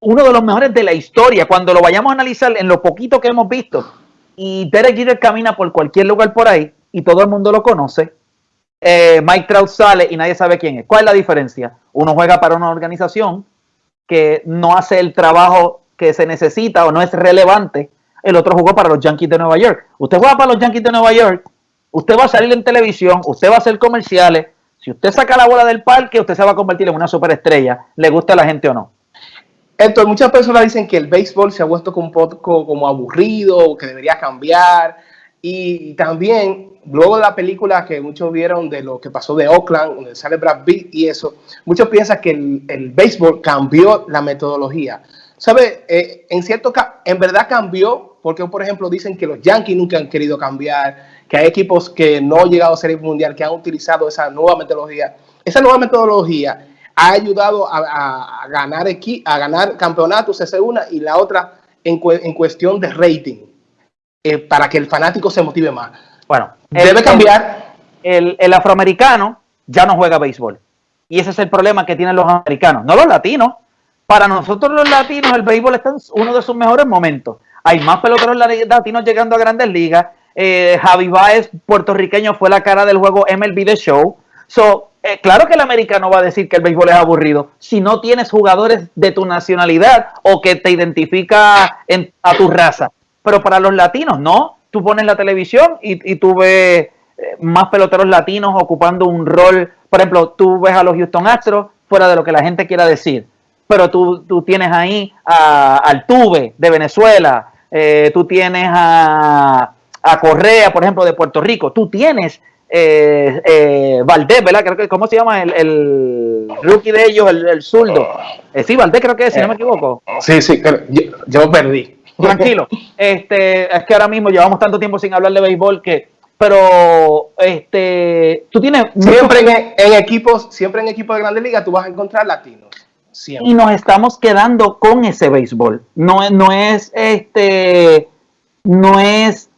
uno de los mejores de la historia. Cuando lo vayamos a analizar en lo poquito que hemos visto, y Derek Jeter camina por cualquier lugar por ahí y todo el mundo lo conoce, eh, Mike Trout sale y nadie sabe quién es. ¿Cuál es la diferencia? Uno juega para una organización que no hace el trabajo que se necesita o no es relevante. El otro jugó para los Yankees de Nueva York. Usted juega para los Yankees de Nueva York, usted va a salir en televisión, usted va a hacer comerciales. Si usted saca la bola del parque, usted se va a convertir en una superestrella, le gusta a la gente o no. Entonces, muchas personas dicen que el béisbol se ha vuelto un poco como aburrido, que debería cambiar. Y también, luego de la película que muchos vieron de lo que pasó de Oakland, donde sale Brad Pitt y eso, muchos piensan que el, béisbol cambió la metodología. ¿Sabe? Eh, en cierto en verdad cambió, porque por ejemplo dicen que los Yankees nunca han querido cambiar, que hay equipos que no han llegado a ser mundial, que han utilizado esa nueva metodología. Esa nueva metodología ha ayudado a, ganar, a ganar campeonatos, esa es una, y la otra en, cuestión de rating, eh, para que el fanático se motive más. Bueno, debe cambiar. El, el, afroamericano ya no juega béisbol. Y ese es el problema que tienen los americanos, no los latinos. Para nosotros los latinos, el béisbol está en uno de sus mejores momentos. Hay más peloteros latinos llegando a grandes ligas. Eh, Javi Baez, puertorriqueño, fue la cara del juego MLB The Show. So, eh, claro que el americano va a decir que el béisbol es aburrido si no tienes jugadores de tu nacionalidad o que te identifica en, a tu raza. Pero para los latinos, no. Tú pones la televisión y, tú ves eh, más peloteros latinos ocupando un rol. Por ejemplo, tú ves a los Houston Astros fuera de lo que la gente quiera decir. Pero tú, tienes ahí a, al Tuve de Venezuela, tú tienes a, a Correa, por ejemplo, de Puerto Rico. Tú tienes eh, eh, Valdés, ¿verdad? Creo que, ¿Cómo se llama el, el rookie de ellos, el, el zurdo? Eh, sí, Valdés creo que es, si no me equivoco. Sí, sí, yo, yo perdí. Tranquilo. Este, es que ahora mismo llevamos tanto tiempo sin hablar de béisbol que pero este tú tienes siempre en, equipos siempre en equipos de grandes ligas tú vas a encontrar latinos siempre. y nos estamos quedando con ese béisbol no no es este no es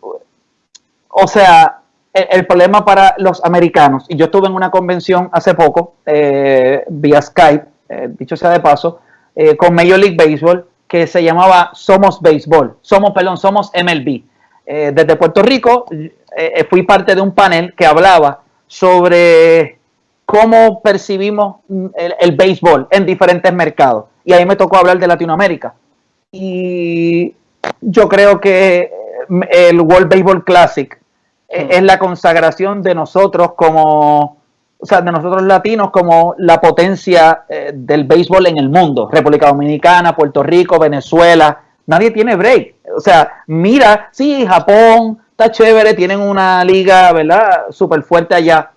o sea el, problema para los americanos, y yo estuve en una convención hace poco, eh, vía Skype, eh, dicho sea de paso, eh, con Major League Baseball, que se llamaba Somos Baseball, Somos, perdón, Somos MLB. desde Puerto Rico fui parte de un panel que hablaba sobre cómo percibimos el, el béisbol en diferentes mercados. Y ahí me tocó hablar de Latinoamérica. Y yo creo que el World Baseball Classic es la consagración de nosotros como, o sea, de nosotros latinos como la potencia eh, del béisbol en el mundo. República Dominicana, Puerto Rico, Venezuela, nadie tiene break. O sea, mira, sí, Japón está chévere, tienen una liga, ¿verdad? Súper fuerte allá,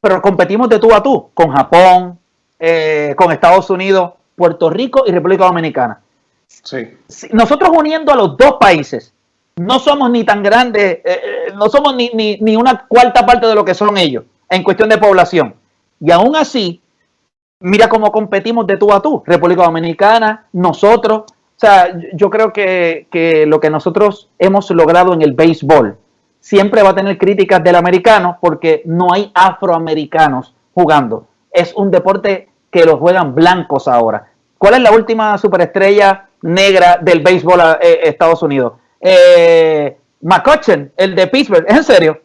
pero competimos de tú a tú con Japón, eh, con Estados Unidos, Puerto Rico y República Dominicana. Sí. Nosotros uniendo a los dos países, no somos ni tan grandes, eh, eh, no somos ni, ni, una cuarta parte de lo que son ellos en cuestión de población. Y aún así, mira cómo competimos de tú a tú, República Dominicana, nosotros. O sea, yo creo que, que lo que nosotros hemos logrado en el béisbol siempre va a tener críticas del americano porque no hay afroamericanos jugando. Es un deporte que lo juegan blancos ahora. ¿Cuál es la última superestrella negra del béisbol a eh, Estados Unidos? Eh, McCutcheon, el de Pittsburgh, ¿es en serio?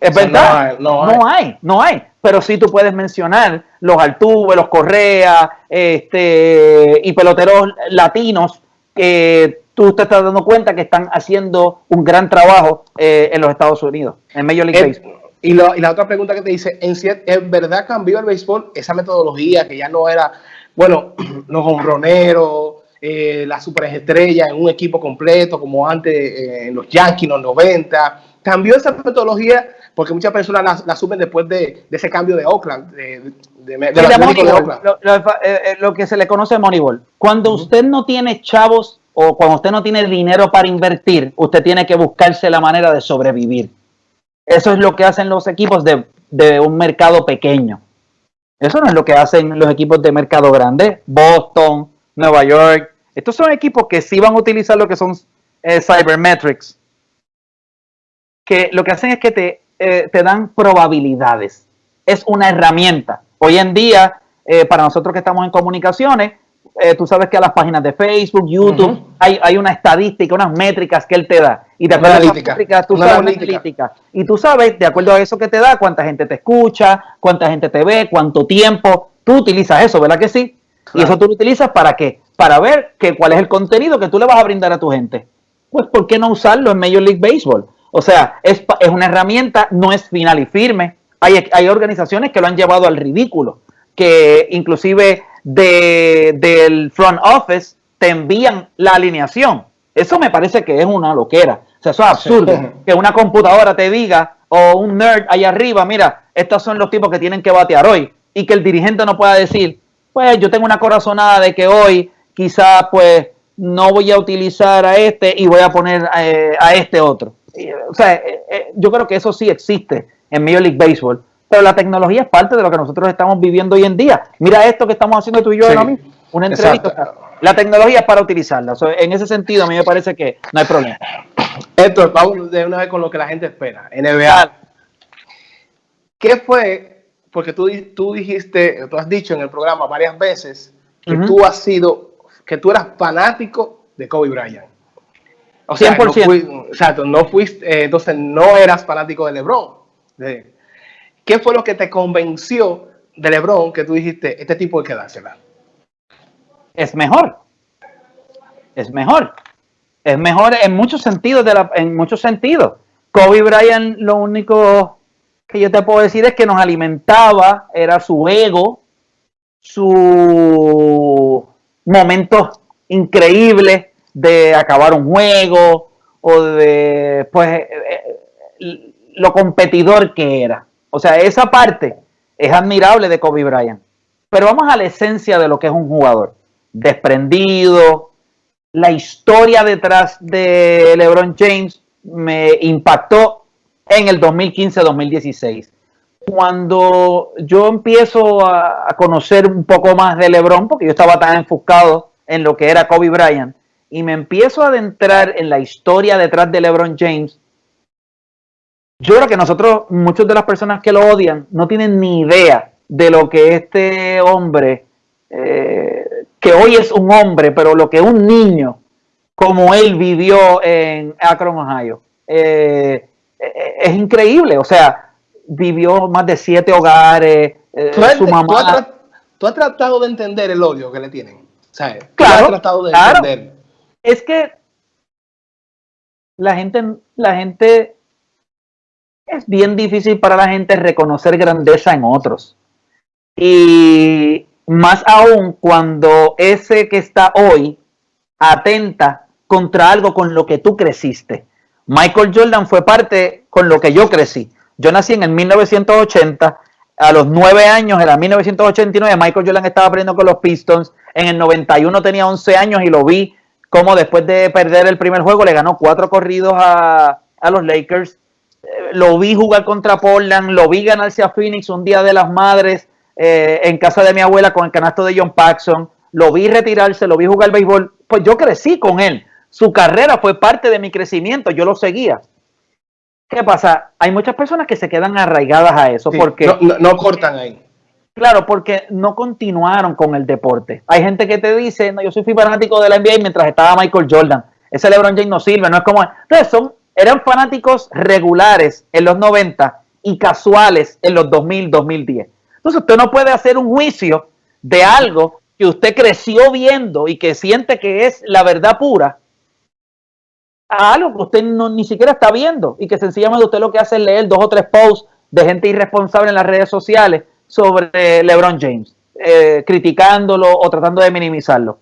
Es verdad, no hay, no hay, Pero sí tú puedes mencionar los Altuve, los Correa, este, y peloteros latinos que tú te estás dando cuenta que están haciendo un gran trabajo eh, en los Estados Unidos, en Major League Baseball. Y, y, la otra pregunta que te dice, ¿en, ¿en verdad cambió el béisbol esa metodología que ya no era, bueno, los honroneros, eh, las superestrellas en un equipo completo, como antes eh, en los Yankees, en los 90. Cambió esa metodología porque muchas personas la, la asumen después de, de, ese cambio de Oakland, de, de, de, sí, de Moneyball, lo, lo, eh, lo, que se le conoce Moneyball. Cuando uh -huh. usted no tiene chavos o cuando usted no tiene dinero para invertir, usted tiene que buscarse la manera de sobrevivir. Eso es lo que hacen los equipos de, de un mercado pequeño. Eso no es lo que hacen los equipos de mercado grande. Boston, Nueva York. Estos son equipos que sí van a utilizar lo que son eh, cybermetrics. Que lo que hacen es que te, eh, te dan probabilidades. Es una herramienta. Hoy en día, eh, para nosotros que estamos en comunicaciones, tú sabes que a las páginas de Facebook, YouTube, uh -huh. hay, hay, una estadística, unas métricas que él te da. Y de acuerdo a métricas, tú sabes analítica. Y tú sabes, de acuerdo a eso que te da, cuánta gente te escucha, cuánta gente te ve, cuánto tiempo. Tú utilizas eso, ¿verdad que sí? Claro. Y eso tú lo utilizas para qué? Para ver que, cuál es el contenido que tú le vas a brindar a tu gente. Pues, ¿por qué no usarlo en Major League Baseball? O sea, es, es una herramienta, no es final y firme. Hay, hay organizaciones que lo han llevado al ridículo, que inclusive de, del front office te envían la alineación. Eso me parece que es una loquera. O sea, eso es absurdo. Sí. Que una computadora te diga, o un nerd allá arriba, mira, estos son los tipos que tienen que batear hoy. Y que el dirigente no pueda decir, pues yo tengo una corazonada de que hoy quizás pues no voy a utilizar a este y voy a poner eh, a este otro. O sea, eh, eh, yo creo que eso sí existe en Major League Baseball pero la tecnología es parte de lo que nosotros estamos viviendo hoy en día. Mira esto que estamos haciendo tú y yo sí, ahora mismo, una entrevista. Exacto. La tecnología es para utilizarla. O sea, en ese sentido, a mí me parece que no hay problema. Esto, vamos de una vez con lo que la gente espera. NBA. ¿Qué fue? Porque tú, tú dijiste, tú has dicho en el programa varias veces que uh -huh. tú has sido, que tú eras fanático de Kobe Bryant. O sea, 100%. No fui, exacto, no fuiste, eh, entonces no eras fanático de LeBron. De, ¿Qué fue lo que te convenció de LeBron que tú dijiste, este tipo hay que dársela? Es mejor. Es mejor. Es mejor en muchos sentidos. De la, en muchos sentidos. Kobe Bryant, lo único que yo te puedo decir es que nos alimentaba, era su ego, su momentos increíbles de acabar un juego o de, pues, eh, eh, lo competidor que era o sea, esa parte es admirable de Kobe Bryant. Pero vamos a la esencia de lo que es un jugador. Desprendido. La historia detrás de LeBron James me impactó en el 2015-2016. Cuando yo empiezo a, conocer un poco más de LeBron, porque yo estaba tan enfocado en lo que era Kobe Bryant, y me empiezo a adentrar en la historia detrás de LeBron James, yo creo que nosotros, muchas de las personas que lo odian, no tienen ni idea de lo que este hombre, eh, que hoy es un hombre, pero lo que un niño como él vivió en Akron, Ohio, eh, es increíble. O sea, vivió más de siete hogares, eh, ¿Tú, su mamá. ¿tú has, ¿tú has, tratado de entender el odio que le tienen? ¿Sabes? Claro, has tratado de claro. entender? Es que la gente, la gente es bien difícil para la gente reconocer grandeza en otros. Y más aún cuando ese que está hoy atenta contra algo con lo que tú creciste. Michael Jordan fue parte con lo que yo crecí. Yo nací en el 1980, a los nueve años, era 1989, Michael Jordan estaba aprendiendo con los Pistons, en el 91 tenía 11 años y lo vi como después de perder el primer juego le ganó cuatro corridos a, a los Lakers. Lo vi jugar contra Portland, lo vi ganarse a Phoenix un día de las madres eh, en casa de mi abuela con el canasto de John Paxson, lo vi retirarse, lo vi jugar béisbol, pues yo crecí con él, su carrera fue parte de mi crecimiento, yo lo seguía. ¿Qué pasa? Hay muchas personas que se quedan arraigadas a eso sí, porque... No, no, no, cortan ahí. Claro, porque no continuaron con el deporte. Hay gente que te dice, no, yo soy fanático de la NBA mientras estaba Michael Jordan. Ese LeBron James no sirve, no es como... Entonces son eran fanáticos regulares en los 90 y casuales en los 2000, 2010. Entonces usted no puede hacer un juicio de algo que usted creció viendo y que siente que es la verdad pura a algo que usted no, ni siquiera está viendo y que sencillamente usted lo que hace es leer dos o tres posts de gente irresponsable en las redes sociales sobre LeBron James, eh, criticándolo o tratando de minimizarlo.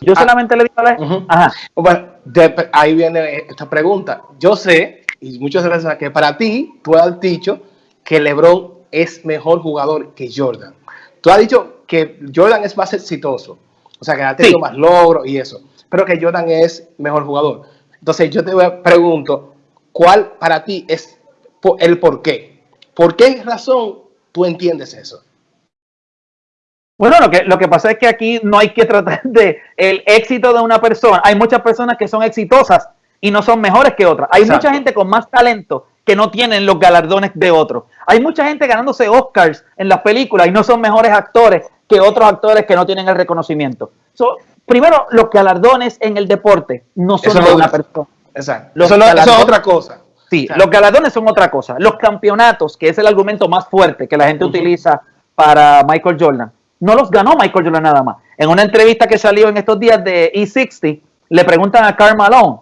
Yo ah, solamente le digo a la... uh -huh. Ajá. Bueno, de, ahí viene esta pregunta. Yo sé y muchas gracias que para ti, tú has dicho que LeBron es mejor jugador que Jordan. Tú has dicho que Jordan es más exitoso, o sea, que ha tenido más logros y eso, pero que Jordan es mejor jugador. Entonces yo te pregunto, ¿cuál para ti es el por qué? ¿Por qué razón tú entiendes eso? Bueno, lo que, lo que pasa es que aquí no hay que tratar de el éxito de una persona. Hay muchas personas que son exitosas y no son mejores que otras. Hay mucha gente con más talento que no tienen los galardones de otros. Hay mucha gente ganándose Oscars en las películas y no son mejores actores que otros actores que no tienen el reconocimiento. Primero, los galardones en el deporte no son de una persona. Exacto. eso, es otra cosa. Sí, los galardones son otra cosa. Los campeonatos, que es el argumento más fuerte que la gente utiliza para Michael Jordan, no los ganó Michael Jordan nada más. En una entrevista que salió en estos días de E60, le preguntan a Karl Malone,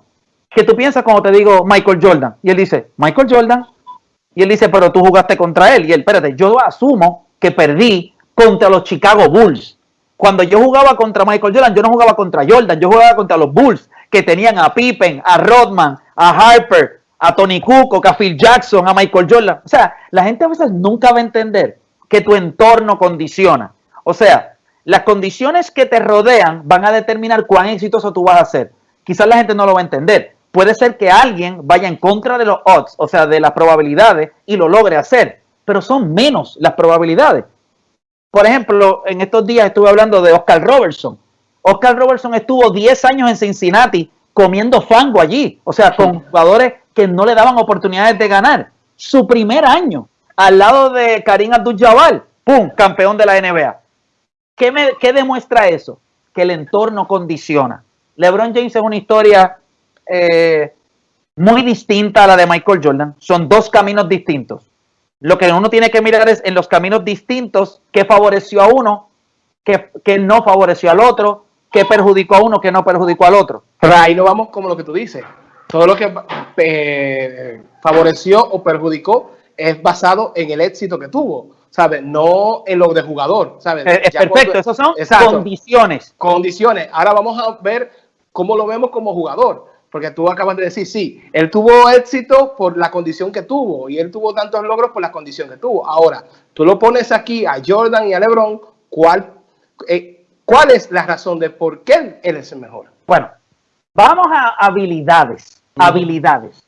¿qué tú piensas cuando te digo Michael Jordan? Y él dice, Michael Jordan. Y él dice, pero tú jugaste contra él. Y él, espérate, yo asumo que perdí contra los Chicago Bulls. Cuando yo jugaba contra Michael Jordan, yo no jugaba contra Jordan, yo jugaba contra los Bulls, que tenían a Pippen, a Rodman, a Harper, a Tony Kukoc, a Phil Jackson, a Michael Jordan. O sea, la gente a veces nunca va a entender que tu entorno condiciona. O sea, las condiciones que te rodean van a determinar cuán exitoso tú vas a ser. Quizás la gente no lo va a entender. Puede ser que alguien vaya en contra de los odds, o sea, de las probabilidades, y lo logre hacer, pero son menos las probabilidades. Por ejemplo, en estos días estuve hablando de Oscar Robertson. Oscar Robertson estuvo 10 años en Cincinnati comiendo fango allí, o sea, con jugadores que no le daban oportunidades de ganar. Su primer año, al lado de Karim Abdul-Jabbar, ¡pum!, campeón de la NBA. ¿Qué, demuestra eso? Que el entorno condiciona. LeBron James es una historia eh, muy distinta a la de Michael Jordan. Son dos caminos distintos. Lo que uno tiene que mirar es en los caminos distintos qué favoreció a uno, qué, no favoreció al otro, qué perjudicó a uno, qué no perjudicó al otro. Pero ahí no vamos como lo que tú dices. Todo lo que eh, favoreció o perjudicó es basado en el éxito que tuvo. ¿sabes? No en lo de jugador, ¿sabes? Es, perfecto, esas son condiciones. Condiciones. Ahora vamos a ver cómo lo vemos como jugador. Porque tú acabas de decir, sí, él tuvo éxito por la condición que tuvo y él tuvo tantos logros por la condición que tuvo. Ahora, tú lo pones aquí a Jordan y a LeBron, ¿cuál, eh, ¿cuál es la razón de por qué él es el mejor? Bueno, vamos a habilidades. Habilidades.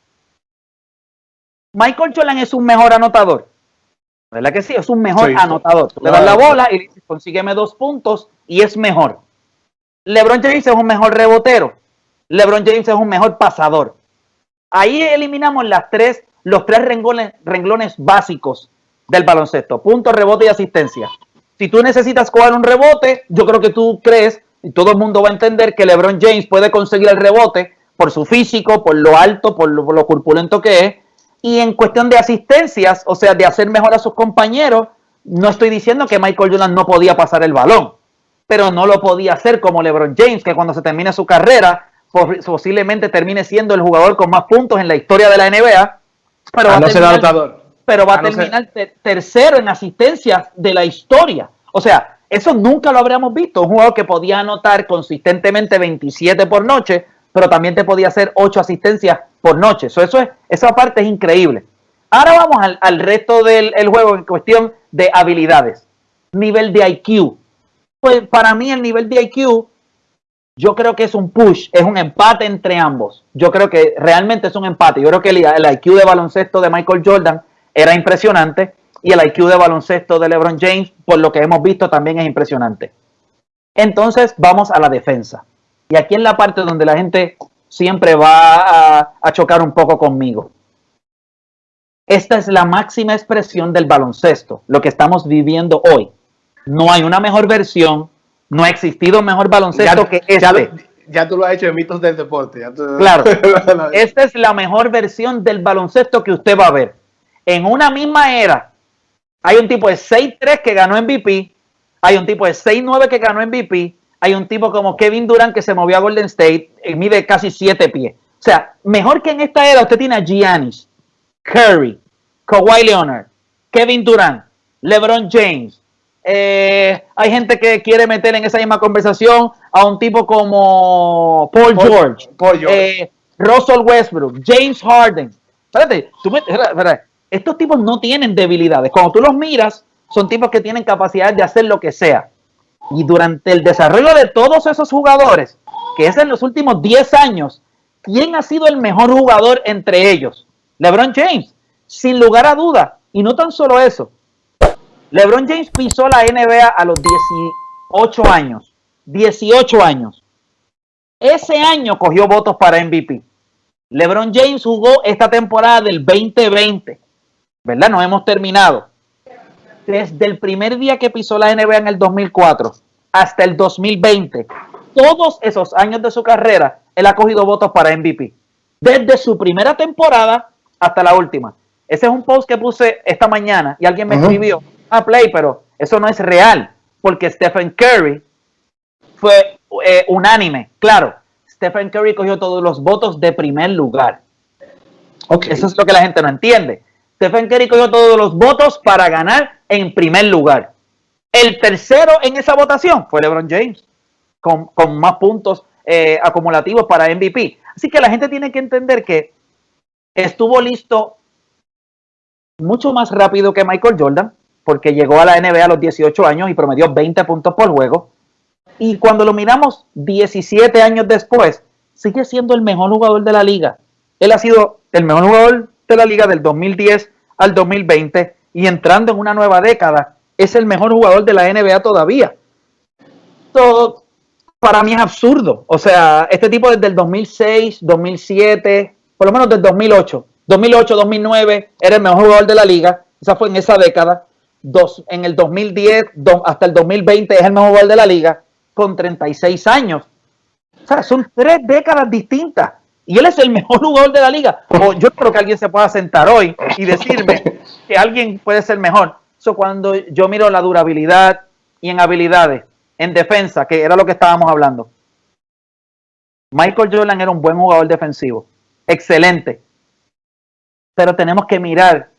Michael Jordan es un mejor anotador. ¿Verdad que sí? Es un mejor anotador. le das la bola y dices, consígueme dos puntos y es mejor. LeBron James es un mejor rebotero. LeBron James es un mejor pasador. Ahí eliminamos los tres renglones, básicos del baloncesto. Punto, rebote y asistencia. Si tú necesitas coger un rebote, yo creo que tú crees, y todo el mundo va a entender que LeBron James puede conseguir el rebote por su físico, por lo alto, por lo, corpulento que es, y en cuestión de asistencias, o sea, de hacer mejor a sus compañeros, no estoy diciendo que Michael Jordan no podía pasar el balón, pero no lo podía hacer como LeBron James, que cuando se termine su carrera, posiblemente termine siendo el jugador con más puntos en la historia de la NBA, pero, va, a terminar, pero va a, terminar tercero en asistencias de la historia. O sea, eso nunca lo habríamos visto. Un jugador que podía anotar consistentemente 27 por noche, pero también te podía hacer 8 asistencias por noche. eso es, esa parte es increíble. Ahora vamos al, resto del juego en cuestión de habilidades. Nivel de IQ. Pues para mí el nivel de IQ, yo creo que es un push, es un empate entre ambos. Yo creo que realmente es un empate. Yo creo que el, IQ de baloncesto de Michael Jordan era impresionante y el IQ de baloncesto de LeBron James, por lo que hemos visto, también es impresionante. Entonces vamos a la defensa. Y aquí en la parte donde la gente siempre va a, chocar un poco conmigo. Esta es la máxima expresión del baloncesto, lo que estamos viviendo hoy. No hay una mejor versión, no ha existido mejor baloncesto que este. Ya, tú lo has hecho en mitos del deporte. Claro, esta es la mejor versión del baloncesto que usted va a ver. En una misma era, hay un tipo de 6-3 que ganó MVP, hay un tipo de 6-9 que ganó MVP, hay un tipo como Kevin Durant que se movió a Golden State y mide casi siete pies. O sea, mejor que en esta era usted tiene a Giannis, Curry, Kawhi Leonard, Kevin Durant, LeBron James. Eh, hay gente que quiere meter en esa misma conversación a un tipo como Paul, George, eh, Russell Westbrook, James Harden. espérate, tú me, espérate, estos tipos no tienen debilidades. Cuando tú los miras, son tipos que tienen capacidad de hacer lo que sea. Y durante el desarrollo de todos esos jugadores, que es en los últimos 10 años, ¿quién ha sido el mejor jugador entre ellos? LeBron James, sin lugar a duda. Y no tan solo eso. LeBron James pisó la NBA a los 18 años. 18 años. Ese año cogió votos para MVP. LeBron James jugó esta temporada del 2020. ¿Verdad? No hemos terminado. Desde el primer día que pisó la NBA en el 2004 hasta el 2020, todos esos años de su carrera, él ha cogido votos para MVP. Desde su primera temporada hasta la última. Ese es un post que puse esta mañana y alguien me escribió, ah, Play, pero eso no es real, porque Stephen Curry fue eh, unánime. Claro, Stephen Curry cogió todos los votos de primer lugar. Okay. Eso es lo que la gente no entiende. Stephen Curry cogió todos los votos para ganar en primer lugar. El tercero en esa votación fue LeBron James, con, más puntos eh, acumulativos para MVP. Así que la gente tiene que entender que estuvo listo mucho más rápido que Michael Jordan, porque llegó a la NBA a los 18 años y promedió 20 puntos por juego. Y cuando lo miramos 17 años después, sigue siendo el mejor jugador de la liga. Él ha sido el mejor jugador de la liga del 2010 al 2020 y entrando en una nueva década, es el mejor jugador de la NBA todavía. Todo para mí es absurdo. O sea, este tipo desde el 2006, 2007, por lo menos desde 2008, 2008, 2009, era el mejor jugador de la liga. Esa fue en esa década. Dos, en el 2010 hasta el 2020 es el mejor jugador de la liga con 36 años. O sea, son tres décadas distintas. Y él es el mejor jugador de la liga. O yo creo que alguien se pueda sentar hoy y decirme que alguien puede ser mejor. Eso cuando yo miro la durabilidad y en habilidades, en defensa, que era lo que estábamos hablando. Michael Jordan era un buen jugador defensivo. Excelente. Pero tenemos que mirar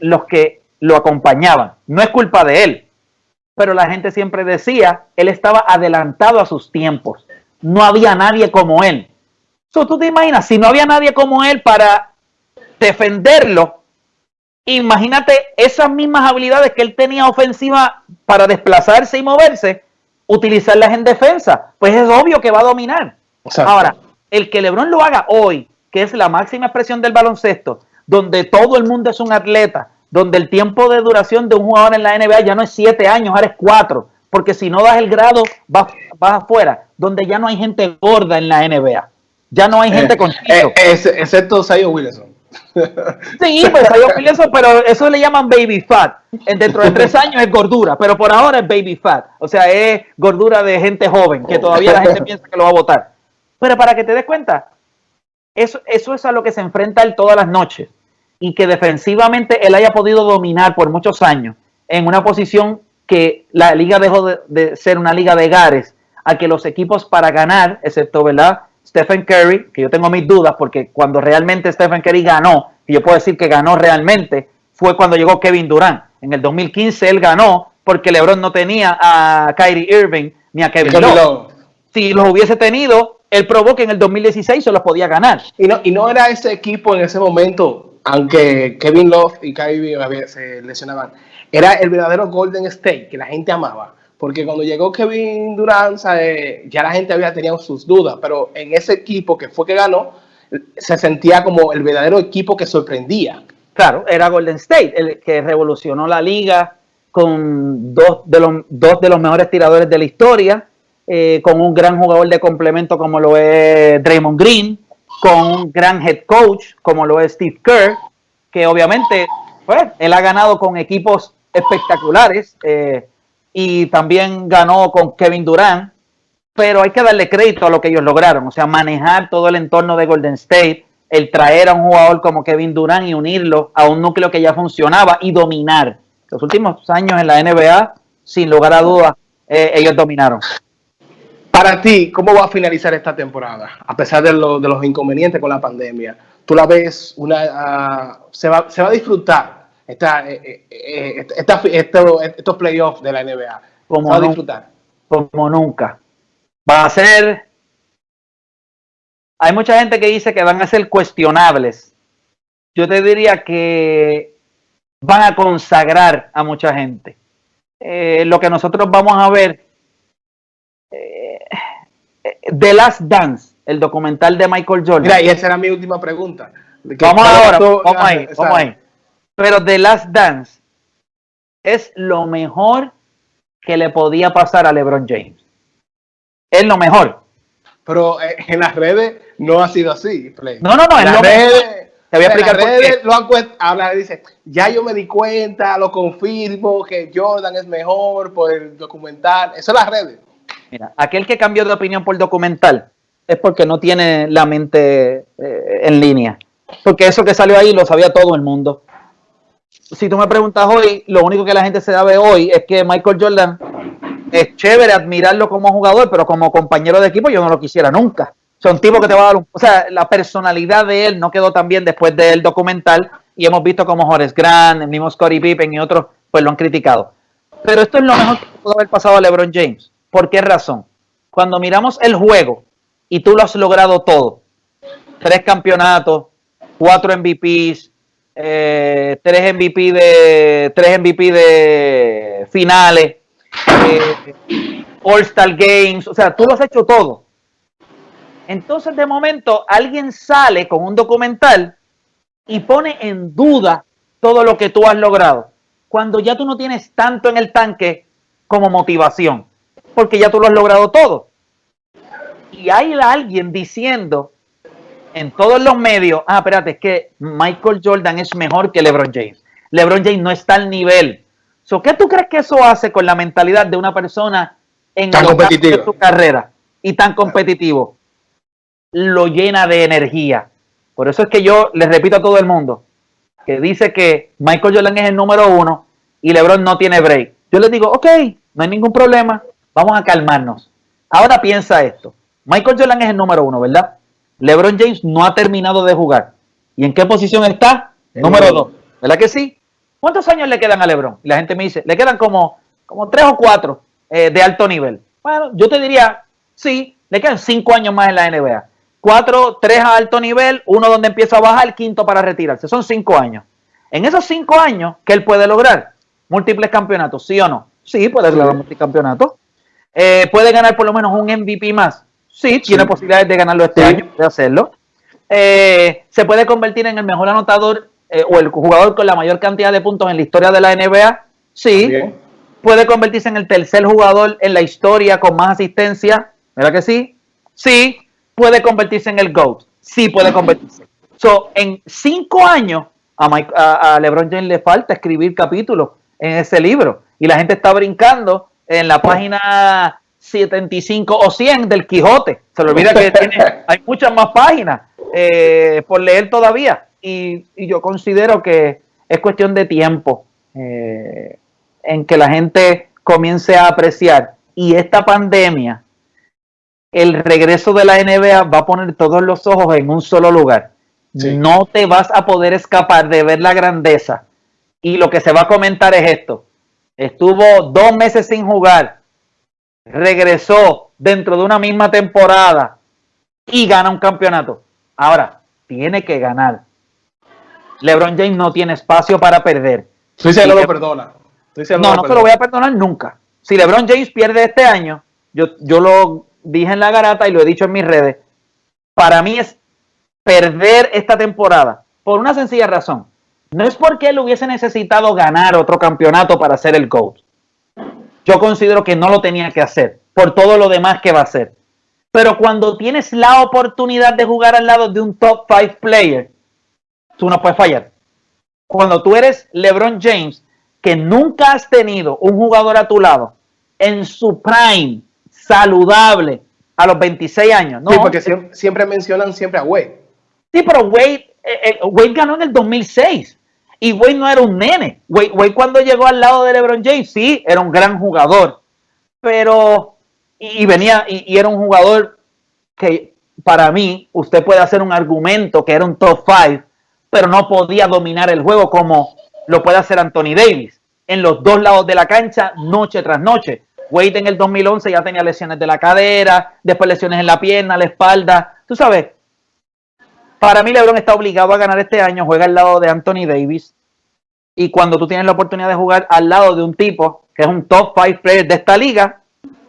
los que lo acompañaban. No es culpa de él. Pero la gente siempre decía, él estaba adelantado a sus tiempos. No había nadie como él tú te imaginas, si no había nadie como él para defenderlo, imagínate esas mismas habilidades que él tenía ofensiva para desplazarse y moverse, utilizarlas en defensa. Pues es obvio que va a dominar. Ahora, el que LeBron lo haga hoy, que es la máxima expresión del baloncesto, donde todo el mundo es un atleta, donde el tiempo de duración de un jugador en la NBA ya no es siete años, ahora es cuatro, porque si no das el grado, vas, vas afuera, donde ya no hay gente gorda en la NBA. Ya no hay eh, gente con eh, excepto Sayo Wilson. Sí, pues Sayo Wilson, pero eso le llaman baby fat. Dentro de tres años es gordura, pero por ahora es baby fat. O sea, es gordura de gente joven, que todavía la gente piensa que lo va a votar. Pero para que te des cuenta, eso, eso es a lo que se enfrenta él todas las noches. Y que defensivamente él haya podido dominar por muchos años en una posición que la liga dejó de, de ser una liga de gares, a que los equipos para ganar, excepto, ¿verdad? Stephen Curry, que yo tengo mis dudas porque cuando realmente Stephen Curry ganó, y yo puedo decir que ganó realmente, fue cuando llegó Kevin Durant. En el 2015 él ganó porque LeBron no tenía a Kyrie Irving ni a Kevin Love. Si los hubiese tenido, él probó que en el 2016 se los podía ganar. Y no, y no era ese equipo en ese momento, aunque Kevin Love y Kyrie se lesionaban, era el verdadero Golden State que la gente amaba porque cuando llegó Kevin Durant, ya la gente había tenido sus dudas, pero en ese equipo que fue que ganó, se sentía como el verdadero equipo que sorprendía. Claro, era Golden State, el que revolucionó la liga con dos de los, dos de los mejores tiradores de la historia, eh, con un gran jugador de complemento como lo es Draymond Green, con un gran head coach como lo es Steve Kerr, que obviamente pues, él ha ganado con equipos espectaculares. Eh, y también ganó con Kevin Durant, pero hay que darle crédito a lo que ellos lograron, o sea, manejar todo el entorno de Golden State, el traer a un jugador como Kevin Durant y unirlo a un núcleo que ya funcionaba y dominar. Los últimos años en la NBA, sin lugar a dudas, eh, ellos dominaron. Para ti, ¿cómo va a finalizar esta temporada? A pesar de, los inconvenientes con la pandemia, ¿tú la ves una, ah, se, va, se va a disfrutar esta, eh, eh, eh, estos playoffs de la NBA. Como a disfrutar. Como nunca. Va a ser. Hay mucha gente que dice que van a ser cuestionables, yo te diría que van a consagrar a mucha gente. Eh, lo que nosotros vamos a ver, The Last Dance, el documental de Michael Jordan. Mira, y esa era mi última pregunta. Vamos ahora, vamos ahí, vamos ahí. Pero The Last Dance es lo mejor que le podía pasar a LeBron James. Es lo mejor. Pero eh, en las redes no ha sido así. Play. No, no, no. En, las redes, te voy a explicar por qué. Lo han habla, dice, ya yo me di cuenta, lo confirmo, que Jordan es mejor por el documental. Eso es las redes. Mira, aquel que cambió de opinión por documental es porque no tiene la mente eh, en línea. Porque eso que salió ahí lo sabía todo el mundo si tú me preguntas hoy, lo único que la gente se sabe hoy es que Michael Jordan es chévere admirarlo como jugador, pero como compañero de equipo yo no lo quisiera nunca. Son tipos que te va a dar un... O sea, la personalidad de él no quedó tan bien después del documental y hemos visto como Horace Grant, el mismo Scottie Pippen y otros, pues lo han criticado. Pero esto es lo mejor que pudo haber pasado a LeBron James. ¿Por qué razón? Cuando miramos el juego y tú lo has logrado todo, tres campeonatos, cuatro MVPs, eh, tres MVP de tres MVP de finales, eh, All Star Games, o sea, tú lo has hecho todo. Entonces, de momento, alguien sale con un documental y pone en duda todo lo que tú has logrado, cuando ya tú no tienes tanto en el tanque como motivación, porque ya tú lo has logrado todo. Y hay alguien diciendo en todos los medios, ah, espérate, es que Michael Jordan es mejor que LeBron James. LeBron James no está al nivel. ¿Qué tú crees que eso hace con la mentalidad de una persona en tan su carrera y tan competitivo? Lo llena de energía. Por eso es que yo les repito a todo el mundo que dice que Michael Jordan es el número uno y LeBron no tiene break. Yo les digo, ok, no hay ningún problema, vamos a calmarnos. Ahora piensa esto. Michael Jordan es el número uno, ¿verdad? LeBron James no ha terminado de jugar. ¿Y en qué posición está? Número dos. ¿Verdad que sí? ¿Cuántos años le quedan a LeBron? Y la gente me dice, le quedan como, como tres o cuatro eh, de alto nivel. Bueno, yo te diría, sí, le quedan cinco años más en la NBA. Cuatro, tres a alto nivel, uno donde empieza a bajar, el quinto para retirarse. Son cinco años. En esos cinco años, ¿qué él puede lograr? Múltiples campeonatos, ¿sí o no? Sí, puede lograr múltiples campeonatos. Eh, puede ganar por lo menos un MVP más. Sí, tiene posibilidades de ganarlo este año, de hacerlo. Eh, se puede convertir en el mejor anotador eh, o el jugador con la mayor cantidad de puntos en la historia de la NBA. Sí. Puede convertirse en el tercer jugador en la historia con más asistencia. ¿Verdad que sí? Sí. Puede convertirse en el GOAT. Sí, puede convertirse. So, en cinco años a, a LeBron James le falta escribir capítulos en ese libro. Y la gente está brincando en la página 75 o 100 del Quijote. Se le olvida que hay muchas más páginas eh, por leer todavía. Y, yo considero que es cuestión de tiempo eh, en que la gente comience a apreciar. Y esta pandemia, el regreso de la NBA va a poner todos los ojos en un solo lugar. No te vas a poder escapar de ver la grandeza. Y lo que se va a comentar es esto. Estuvo dos meses sin jugar regresó dentro de una misma temporada y gana un campeonato. Ahora, tiene que ganar. LeBron James no tiene espacio para perder. Sí, se lo perdona. no, no se lo voy a perdonar nunca. Si LeBron James pierde este año, yo, yo lo dije en la garata y lo he dicho en mis redes, para mí es perder esta temporada por una sencilla razón. No es porque él hubiese necesitado ganar otro campeonato para ser el coach yo considero que no lo tenía que hacer por todo lo demás que va a hacer. Pero cuando tienes la oportunidad de jugar al lado de un top 5 player, tú no puedes fallar. Cuando tú eres LeBron James, que nunca has tenido un jugador a tu lado en su prime, saludable, a los 26 años. ¿no? Sí, porque siempre, mencionan siempre a Wade. Sí, pero Wade, eh, eh, Wade ganó en el 2006. Y Wade no era un nene. Wade, cuando llegó al lado de LeBron James, sí, era un gran jugador. Pero, y, venía, y, era un jugador que para mí, usted puede hacer un argumento que era un top five, pero no podía dominar el juego como lo puede hacer Anthony Davis. En los dos lados de la cancha, noche tras noche. Wade en el 2011 ya tenía lesiones de la cadera, después lesiones en la pierna, la espalda. Tú sabes, Para mí, LeBron está obligado a ganar este año, juega al lado de Anthony Davis. Y cuando tú tienes la oportunidad de jugar al lado de un tipo que es un top five player de esta liga,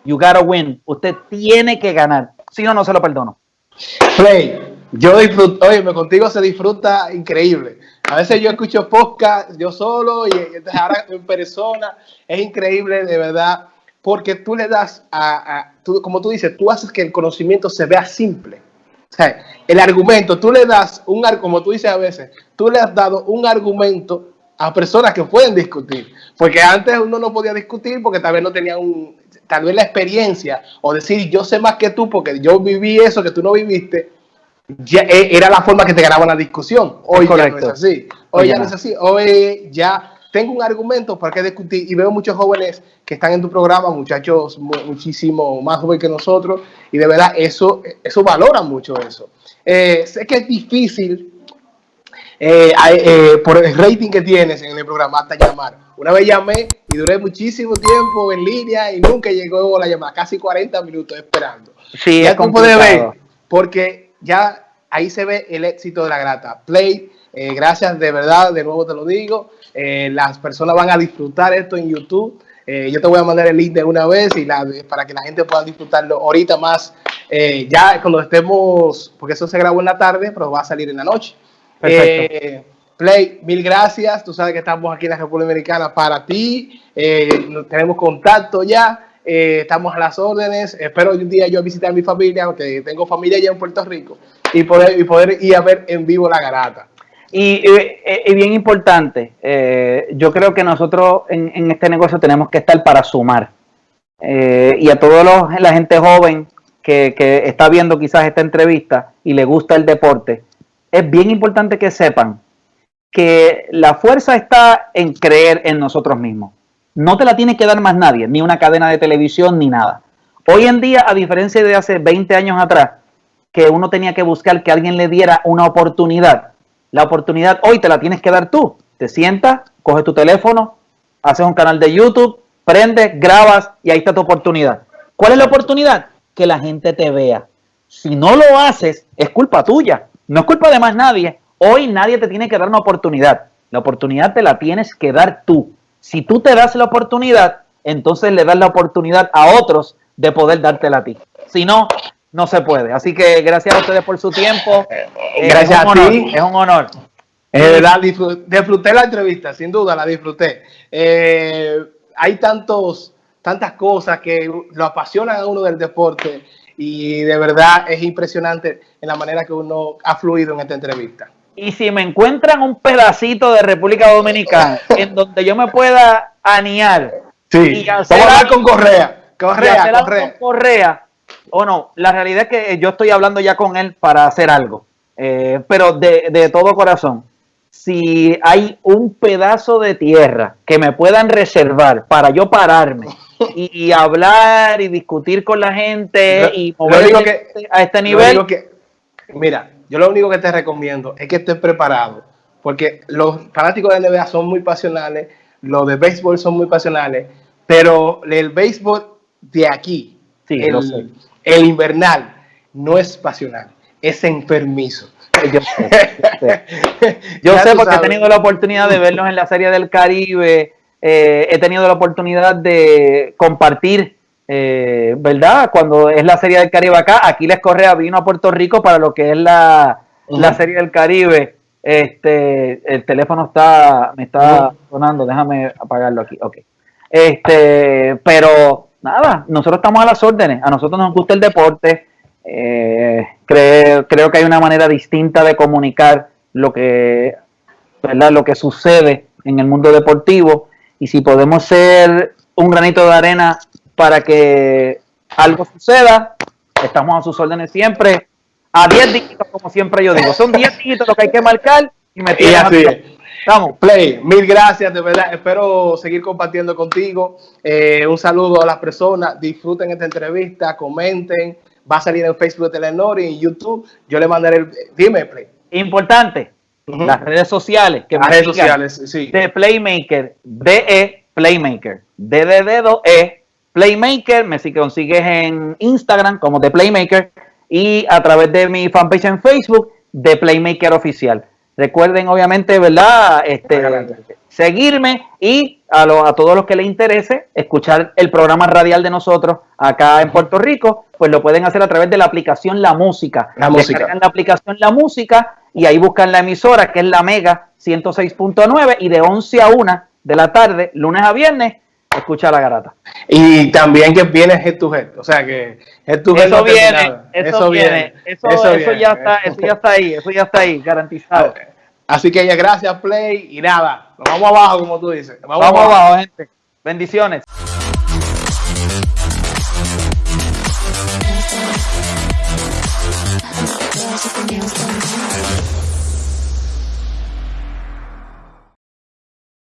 you gotta win. Usted tiene que ganar. Si no, no se lo perdono. Play, yo disfruto, oye, contigo se disfruta increíble. A veces yo escucho podcast yo solo y ahora en persona. Es increíble, de verdad, porque tú le das a, como tú dices, tú haces que el conocimiento se vea simple. Sea, el argumento, tú le das un, como tú dices a veces, tú le has dado un argumento a personas que pueden discutir. Porque antes uno no podía discutir porque tal vez no tenía un, tal vez la experiencia o decir yo sé más que tú porque yo viví eso que tú no viviste. Ya, eh, era la forma que te ganaba la discusión. Hoy ya no es así. Hoy ya no es así. Hoy ya tengo un argumento para que discutir y veo muchos jóvenes que están en tu programa, muchachos muchísimo más jóvenes que nosotros y de verdad eso, eso valora mucho eso. Eh, sé que es difícil eh, eh, por el rating que tienes en el programa hasta llamar. Una vez llamé y duré muchísimo tiempo en línea y nunca llegó la llamada, casi 40 minutos esperando. Sí, ya tú puedes ver, porque ya ahí se ve el éxito de la grata. Play, eh, gracias de verdad, de nuevo te lo digo. las personas van a disfrutar esto en YouTube. yo te voy a mandar el link de una vez y la, para que la gente pueda disfrutarlo ahorita más. ya cuando estemos, porque eso se grabó en la tarde, pero va a salir en la noche. Eh, Play, mil gracias. Tú sabes que estamos aquí en la República Dominicana para ti. Eh, tenemos contacto ya. Eh, estamos a las órdenes. Espero un día yo visitar a mi familia, porque tengo familia allá en Puerto Rico, y poder, y poder ir a ver en vivo la garata. Y, bien importante, yo creo que nosotros en, este negocio tenemos que estar para sumar. y a toda la gente joven que, que está viendo quizás esta entrevista y le gusta el deporte, es bien importante que sepan que la fuerza está en creer en nosotros mismos. No te la tiene que dar más nadie, ni una cadena de televisión, ni nada. Hoy en día, a diferencia de hace 20 años atrás, que uno tenía que buscar que alguien le diera una oportunidad, la oportunidad hoy te la tienes que dar tú. Te sientas, coges tu teléfono, haces un canal de YouTube, prendes, grabas y ahí está tu oportunidad. ¿Cuál es la oportunidad? Que la gente te vea. Si no lo haces, es culpa tuya. No es culpa de más nadie. Hoy nadie te tiene que dar una oportunidad. La oportunidad te la tienes que dar tú. Si tú te das la oportunidad, entonces le das la oportunidad a otros de poder dártela a ti. Si no, no se puede. Así que gracias a ustedes por su tiempo. Eh, gracias a ti. Es un honor. Eh, la disfruté, la entrevista, sin duda la disfruté. Eh, hay tantos, tantas cosas que lo apasionan a uno del deporte y de verdad es impresionante en la manera que uno ha fluido en esta entrevista. Y si me encuentran un pedacito de República Dominicana en donde yo me pueda aniar sí. y hacer Vamos a hablar con Correa. Correa, Correa. Con Correa. O no, la realidad es que yo estoy hablando ya con él para hacer algo. Eh, pero de, de todo corazón, si hay un pedazo de tierra que me puedan reservar para yo pararme y, hablar y discutir con la gente y mover a este nivel. Que, mira, yo lo único que te recomiendo es que estés preparado, porque los fanáticos de NBA son muy pasionales, los de béisbol son muy pasionales, pero el béisbol de aquí, el, el invernal, no es pasional, es enfermizo. Yo sé, yo sé porque he tenido la oportunidad de verlos en la Serie del Caribe, eh, he tenido la oportunidad de compartir, eh, ¿verdad? Cuando es la Serie del Caribe acá, Aquiles Correa vino a Puerto Rico para lo que es la, Serie del Caribe. Este, el teléfono está, me está sonando, déjame apagarlo aquí, ok. Este, pero nada, nosotros estamos a las órdenes, a nosotros nos gusta el deporte, eh, creo, creo que hay una manera distinta de comunicar lo que, ¿verdad? lo que sucede en el mundo deportivo y si podemos ser un granito de arena para que algo suceda, estamos a sus órdenes siempre. A 10 dígitos, como siempre yo digo. Son 10 dígitos lo que hay que marcar y me así Vamos. Play, mil gracias, de verdad. Espero seguir compartiendo contigo. Eh, un saludo a las personas. Disfruten esta entrevista, comenten. Va a salir en Facebook de Telenor y en YouTube. Yo le mandaré el. Dime, Play. Importante las redes sociales. Que las redes sociales, sí. De Playmaker, DE Playmaker, D de dedo E Playmaker, me si consigues en Instagram como The Playmaker y a través de mi fanpage en Facebook de Playmaker Oficial. Recuerden, obviamente, ¿verdad? Este, seguirme y a, a todos los que les interese escuchar el programa radial de nosotros acá en Puerto Rico, pues lo pueden hacer a través de la aplicación La Música. La música. la aplicación La Música y ahí buscan la emisora que es la Mega 106.9 y de 11 a 1 de la tarde, lunes a viernes, escucha la garata. Y también que viene head to head, o sea que head to eso, viene, eso, viene. Eso, eso, ya está, eso ya está ahí, eso ya está ahí, garantizado. Así que ya gracias Play y nada, nos vamos abajo como tú dices. Vamos, vamos abajo gente. Bendiciones.